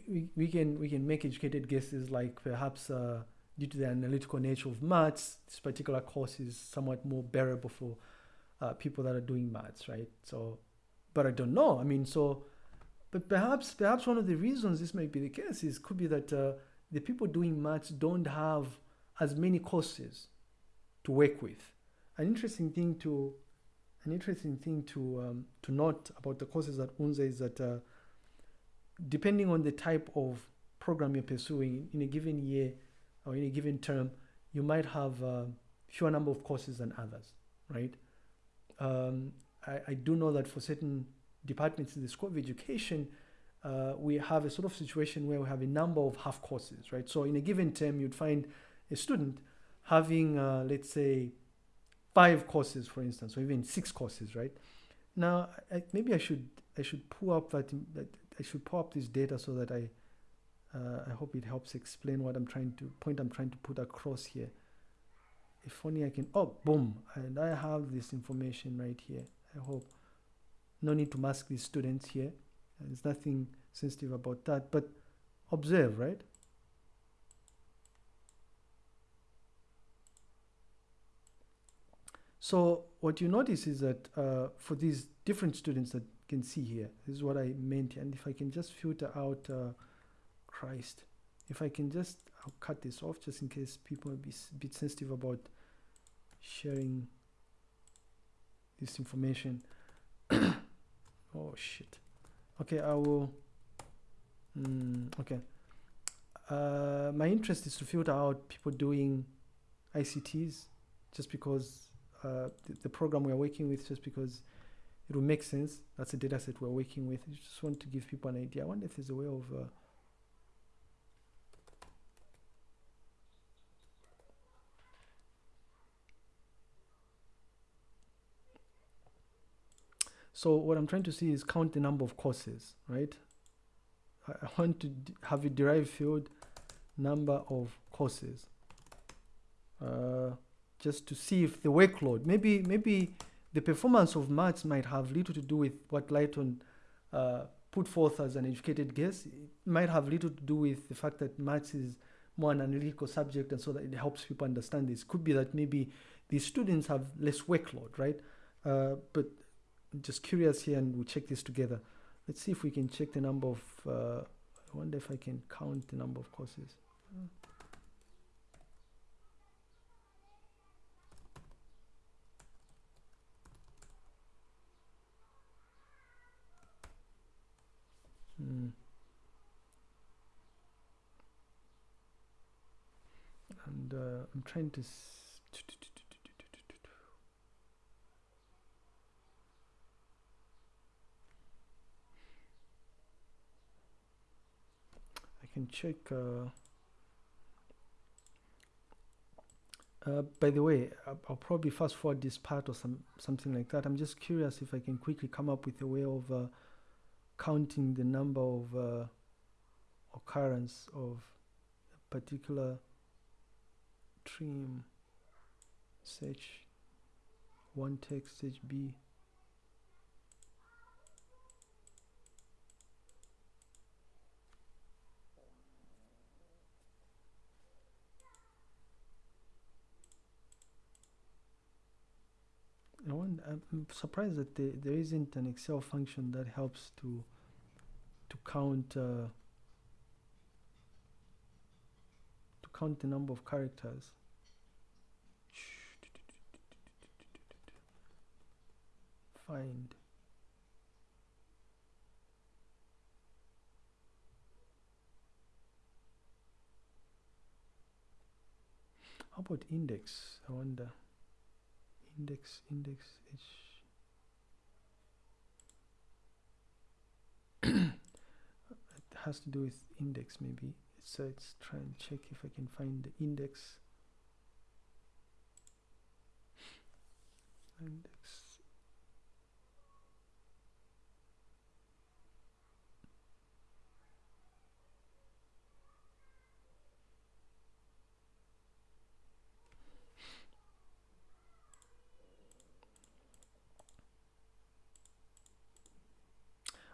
we, we can we can make educated guesses like perhaps uh, due to the analytical nature of maths, this particular course is somewhat more bearable for uh, people that are doing maths, right? So, but I don't know. I mean, so, but perhaps perhaps one of the reasons this might be the case is could be that uh, the people doing maths don't have as many courses to work with. An interesting thing to an interesting thing to um, to note about the courses at UNZA is that uh, depending on the type of program you're pursuing in a given year or in a given term, you might have a fewer number of courses than others, right? Um, I, I, do know that for certain departments in the School of Education, uh, we have a sort of situation where we have a number of half courses, right? So in a given term, you'd find a student having, uh, let's say, five courses, for instance, or even six courses, right? Now, I, maybe I should I should pull up that, that I should pull up this data so that I uh, I hope it helps explain what I'm trying to point I'm trying to put across here. If only I can oh boom and I have this information right here. I hope no need to mask these students here. There's nothing sensitive about that, but observe, right? So what you notice is that uh, for these different students that can see here, this is what I meant. And if I can just filter out uh, Christ, if I can just, I'll cut this off just in case people be a bit sensitive about sharing this information. <coughs> oh shit. Okay, I will. Mm, okay. uh, my interest is to filter out people doing ICTs just because uh, the, program we're working with, just because it will make sense. That's the data set we're working with. I just want to give people an idea. I wonder if there's a way of uh, So what I'm trying to see is count the number of courses, right? I, I want to have a derived field number of courses. Uh, just to see if the workload, maybe maybe the performance of maths might have little to do with what Lighton uh, put forth as an educated guess. It might have little to do with the fact that maths is more an analytical subject and so that it helps people understand this. Could be that maybe the students have less workload, right? Uh, but just curious here and we'll check this together. Let's see if we can check the number of, uh, I wonder if I can count the number of courses. Hmm. And uh, I'm trying to. I can check. Uh, uh, by the way, I'll, probably fast forward this part or some something like that. I'm just curious if I can quickly come up with a way of uh, counting the number of uh, occurrence of a particular trim search one text search B. I want, I'm surprised that there, there isn't an Excel function that helps to to count uh, to count the number of characters. Find. How about index? I wonder index index h <coughs> it has to do with index maybe so let's try and check if I can find the index. Index.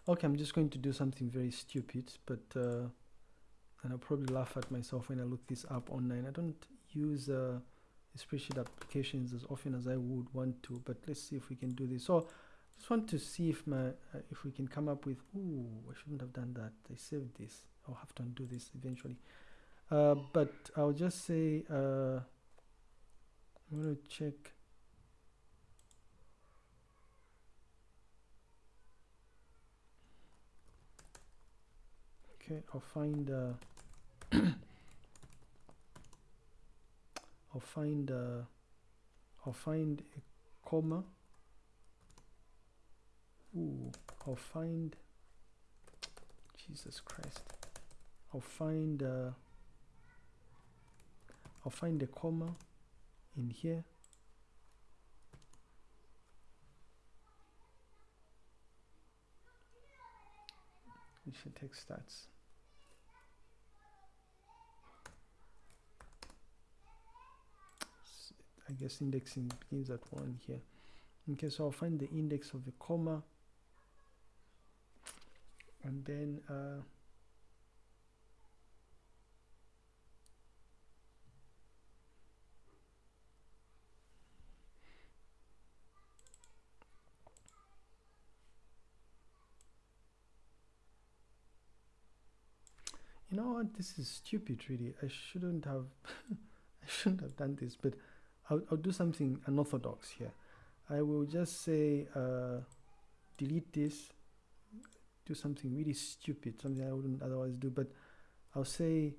Okay, I'm just going to do something very stupid, but uh, and I'll probably laugh at myself when I look this up online. I don't use uh, spreadsheet applications as often as I would want to, but let's see if we can do this. So I just want to see if my uh, if we can come up with. Ooh, I shouldn't have done that. I saved this. I'll have to undo this eventually. Uh, but I'll just say uh, I'm going to check okay I'll find uh, I'll find uh, I'll find a comma. Ooh, I'll find Jesus Christ. I'll find uh, I'll find a comma in here. We should take stats I guess indexing begins at 1 here. Okay, so I'll find the index of the comma. And then uh, you know what? This is stupid really. I shouldn't have <laughs> I shouldn't have done this but I'll, I'll do something unorthodox here. I will just say uh, delete this, do something really stupid, something I wouldn't otherwise do, but I'll say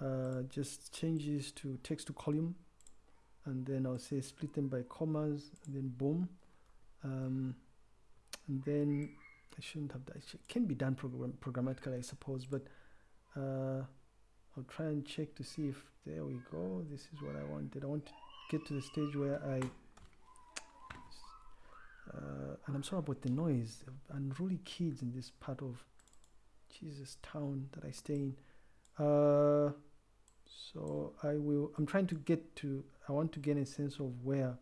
uh, just change this to text to column and then I'll say split them by commas and then boom um, and then I shouldn't have that it can be done program programmatically I suppose but uh, I'll try and check to see if there we go this is what I wanted I want get to the stage where I uh, and I'm sorry about the noise. Unruly kids in this part of Jesus town that I stay in. Uh, so I will I'm trying to get to I want to get a sense of where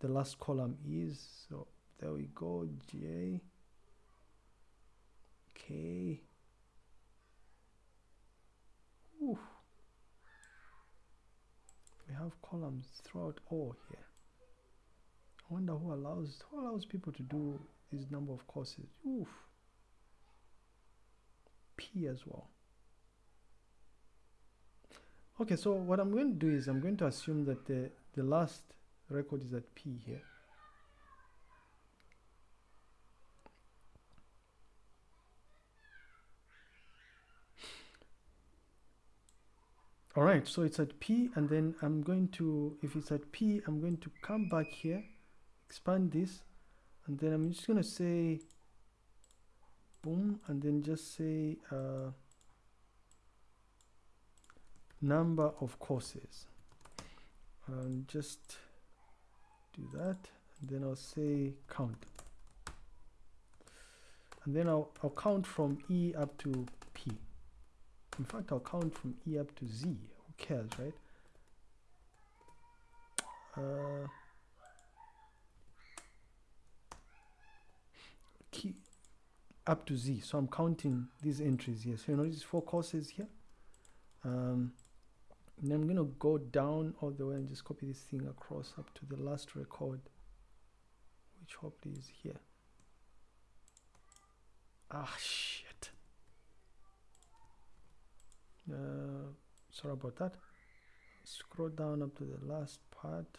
the last column is. So there we go J K Ooh. we have columns throughout all here I wonder who allows who allows people to do this number of courses Oof. P as well Okay, so what I'm going to do is I'm going to assume that the, the last record is at P here. All right, so it's at P and then I'm going to, if it's at P, I'm going to come back here, expand this, and then I'm just going to say boom, and then just say uh, number of courses. And just do that and then I'll say count. And then I'll, I'll count from E up to in fact I'll count from E up to Z. Who cares right? Uh, key up to Z. So I'm counting these entries here. So you know these four courses here? Um, and I'm going to go down all the way and just copy this thing across up to the last record which hopefully is here. Ah shit uh, sorry about that scroll down up to the last part.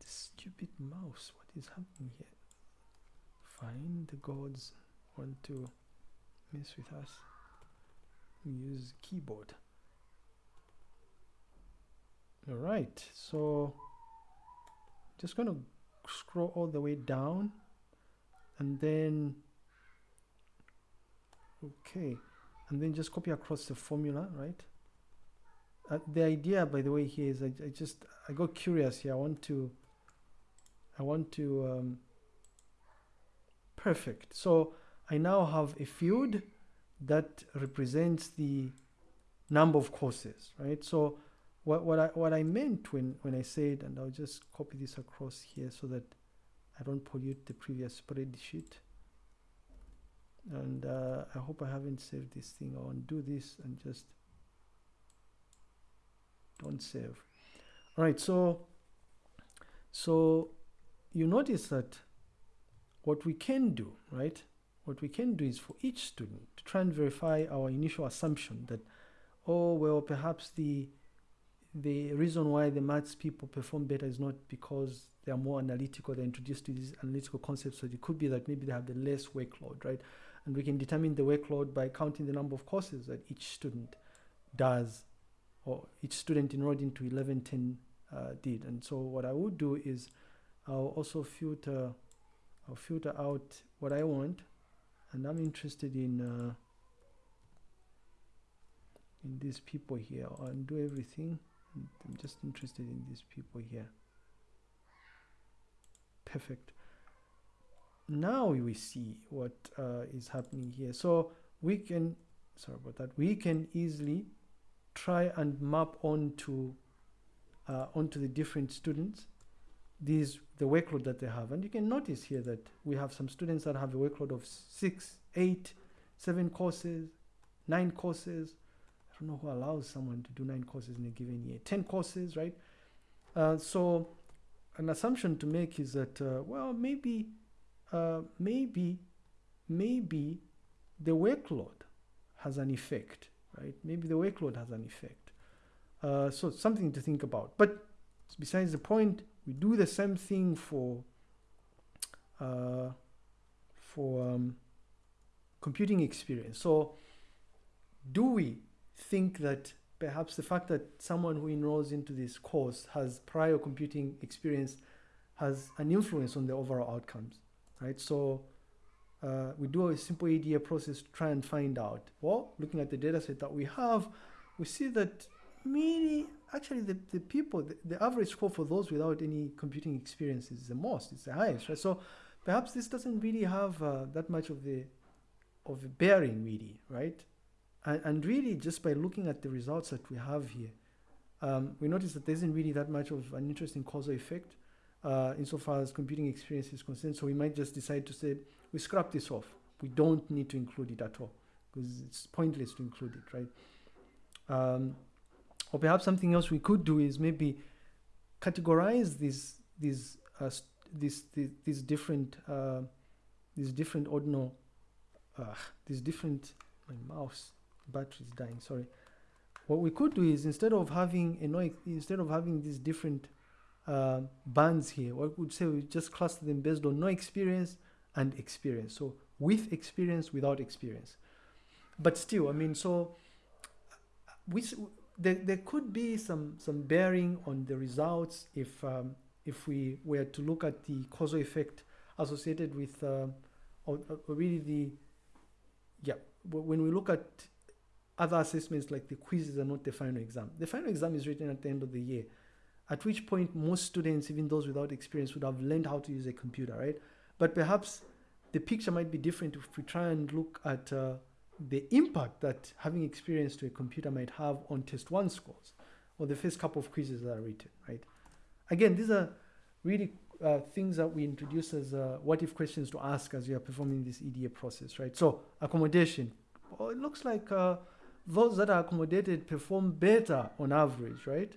This stupid mouse what is happening here? Find the gods want to mess with us. Use keyboard. All right so just to scroll all the way down and then okay and then just copy across the formula right uh, the idea by the way here is I, I, just I got curious here I want to I want to um, perfect so I now have a field that represents the number of courses, right? So what, what, I, what I meant when, when I said, and I'll just copy this across here so that I don't pollute the previous spreadsheet. And uh, I hope I haven't saved this thing. I'll undo this and just don't save. All right, so, so you notice that what we can do, right? what we can do is for each student to try and verify our initial assumption that, oh, well, perhaps the the reason why the maths people perform better is not because they are more analytical, they're introduced to these analytical concepts. So it could be that maybe they have the less workload, right? And we can determine the workload by counting the number of courses that each student does, or each student enrolled into 1110 uh, did. And so what I would do is I'll also filter, I'll filter out what I want. And I'm interested in uh, in these people here. I'll undo everything. I'm just interested in these people here. Perfect now we see what uh, is happening here. So we can sorry about that we can easily try and map onto uh, onto the different students. These the workload that they have. And you can notice here that we have some students that have a workload of six eight seven courses nine courses. I don't know who allows someone to do nine courses in a given year. 10 courses right? Uh, so an assumption to make is that uh, well maybe uh, maybe maybe the workload has an effect right? Maybe the workload has an effect. Uh, so something to think about. But besides the point we do the same thing for uh, for um, computing experience. So, do we think that perhaps the fact that someone who enrolls into this course has prior computing experience has an influence on the overall outcomes, right? So, uh, we do a simple EDA process to try and find out. Well, looking at the data set that we have, we see that many, actually the, the people, the, the average score for those without any computing experience is the most, it's the highest, right? So perhaps this doesn't really have uh, that much of the of a bearing really, right? And, and really just by looking at the results that we have here, um, we notice that there isn't really that much of an interesting causal effect uh, insofar as computing experience is concerned. So we might just decide to say, we scrap this off. We don't need to include it at all because it's pointless to include it, right? Um, or perhaps something else we could do is maybe categorize these these uh, these, these these different uh, these different ordinal uh, these different my mouse battery is dying sorry what we could do is instead of having a no instead of having these different uh, bands here. What we would say? We just cluster them based on no experience and experience. So with experience without experience. But still i mean so we there, there could be some some bearing on the results if um, if we were to look at the causal effect associated with uh, or, or really the yeah when we look at other assessments like the quizzes are not the final exam. The final exam is written at the end of the year at which point most students even those without experience would have learned how to use a computer right but perhaps the picture might be different if we try and look at uh, the impact that having experience to a computer might have on test one scores or the first couple of quizzes that are written, right? Again, these are really uh, things that we introduce as uh, what if questions to ask as we are performing this EDA process, right? So accommodation, well, it looks like uh, those that are accommodated perform better on average, right?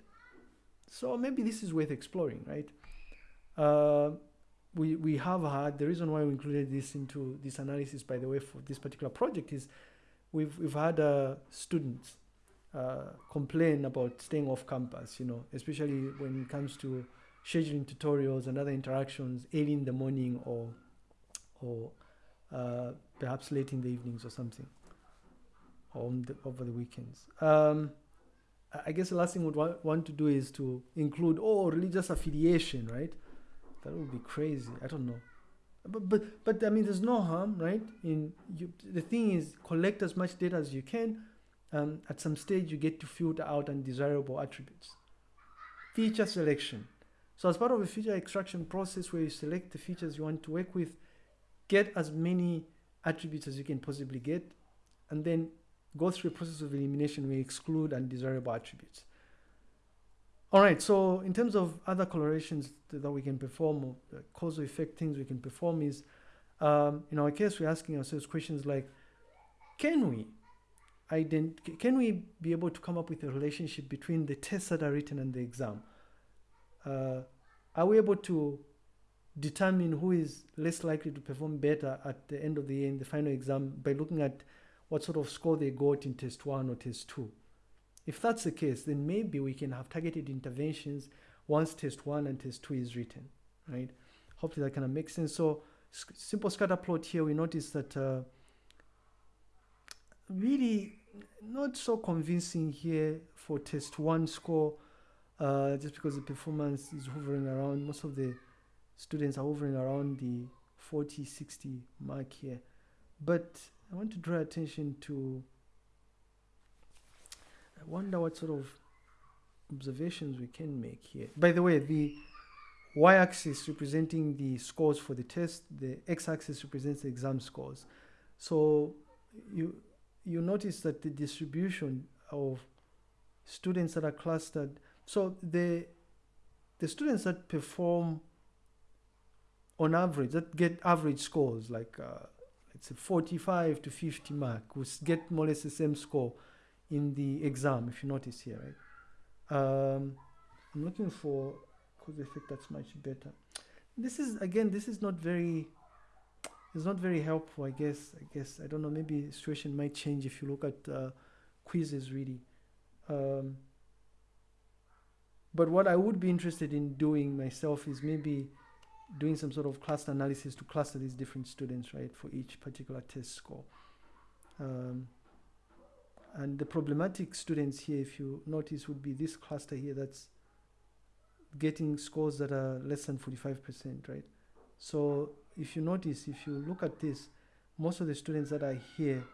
So maybe this is worth exploring, right? Uh, we, we have had, the reason why we included this into this analysis, by the way, for this particular project is we've, we've had uh, students uh, complain about staying off campus, you know, especially when it comes to scheduling tutorials and other interactions early in the morning or, or uh, perhaps late in the evenings or something, or the, over the weekends. Um, I guess the last thing we would want to do is to include, oh, religious affiliation, right? That would be crazy. I don't know. But, but, but I mean, there's no harm, right? In you, the thing is, collect as much data as you can. Um, at some stage, you get to filter out undesirable attributes. Feature selection. So as part of a feature extraction process where you select the features you want to work with, get as many attributes as you can possibly get, and then go through a process of elimination we exclude undesirable attributes. All right, so in terms of other correlations that we can perform, causal effect things we can perform is, um, in our case, we're asking ourselves questions like, can we ident can we be able to come up with a relationship between the tests that are written and the exam? Uh, are we able to determine who is less likely to perform better at the end of the year in the final exam by looking at what sort of score they got in test one or test two? If that's the case, then maybe we can have targeted interventions once test one and test two is written, right? Hopefully that kind of makes sense. So simple scatter plot here, we notice that uh, really not so convincing here for test one score, uh, just because the performance is hovering around, most of the students are hovering around the 40, 60 mark here. But I want to draw attention to I wonder what sort of observations we can make here. By the way, the y-axis representing the scores for the test, the x-axis represents the exam scores. So you you notice that the distribution of students that are clustered, so the the students that perform on average, that get average scores like uh, let's say 45 to 50 mark, we get more or less the same score in the exam, if you notice here, right? Um, I'm looking for cause effect that's much better. This is, again, this is not very, it's not very helpful, I guess. I guess, I don't know, maybe the situation might change if you look at uh, quizzes really. Um, but what I would be interested in doing myself is maybe doing some sort of cluster analysis to cluster these different students, right, for each particular test score. Um, and the problematic students here, if you notice, would be this cluster here that's getting scores that are less than 45%, right? So if you notice, if you look at this, most of the students that are here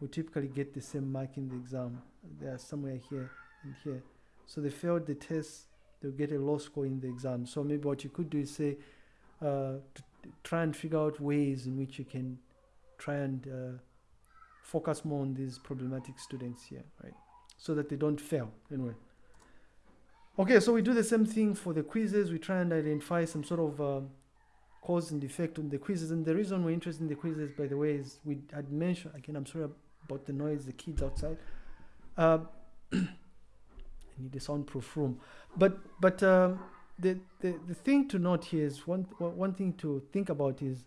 will typically get the same mark in the exam. They are somewhere here and here. So they failed the test, they'll get a low score in the exam. So maybe what you could do is say, uh, try and figure out ways in which you can try and uh, focus more on these problematic students here, right? So that they don't fail anyway. Okay, so we do the same thing for the quizzes. We try and identify some sort of um, cause and effect on the quizzes. And the reason we're interested in the quizzes, by the way, is we had mentioned, again, I'm sorry about the noise, the kids outside. Uh, <coughs> I need a soundproof room. But, but um, the, the, the thing to note here is one, one thing to think about is,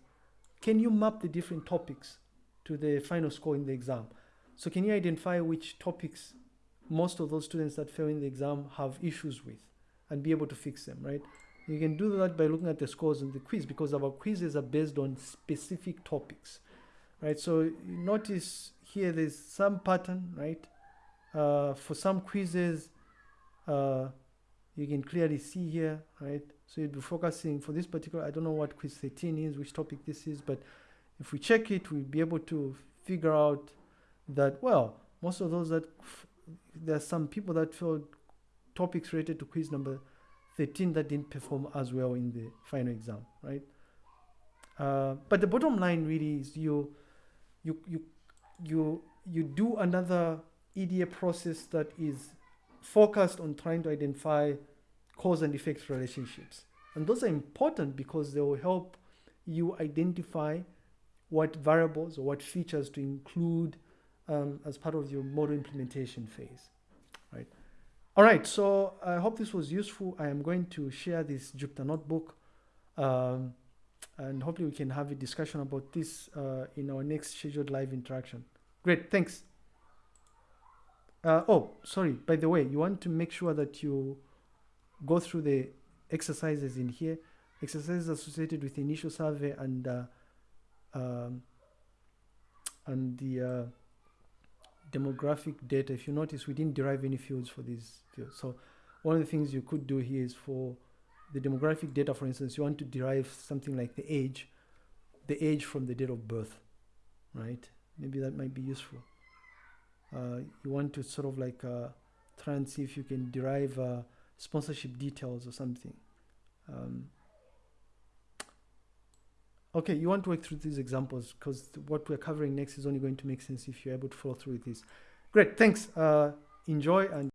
can you map the different topics to the final score in the exam? So can you identify which topics most of those students that fail in the exam have issues with and be able to fix them, right? You can do that by looking at the scores in the quiz because our quizzes are based on specific topics, right? So notice here there's some pattern, right? Uh, for some quizzes, uh, you can clearly see here, right? So you'll be focusing for this particular, I don't know what quiz 13 is, which topic this is, but if we check it, we'll be able to figure out that, well, most of those that there's some people that failed topics related to quiz number 13 that didn't perform as well in the final exam, right? Uh, but the bottom line really is you, you, you, you, you do another EDA process that is focused on trying to identify cause and effect relationships. And those are important because they will help you identify what variables or what features to include um, as part of your model implementation phase, right? All right, so I hope this was useful. I am going to share this Jupyter notebook um, and hopefully we can have a discussion about this uh, in our next scheduled live interaction. Great, thanks. Uh, oh, sorry, by the way, you want to make sure that you go through the exercises in here, exercises associated with initial survey and uh, um, and the uh, demographic data, if you notice, we didn't derive any fields for these fields. So one of the things you could do here is for the demographic data, for instance, you want to derive something like the age, the age from the date of birth, right? Maybe that might be useful. Uh, you want to sort of like uh, try and see if you can derive uh, sponsorship details or something. Um, Okay, you want to work through these examples because what we're covering next is only going to make sense if you're able to follow through with this. Great, thanks. Uh, enjoy and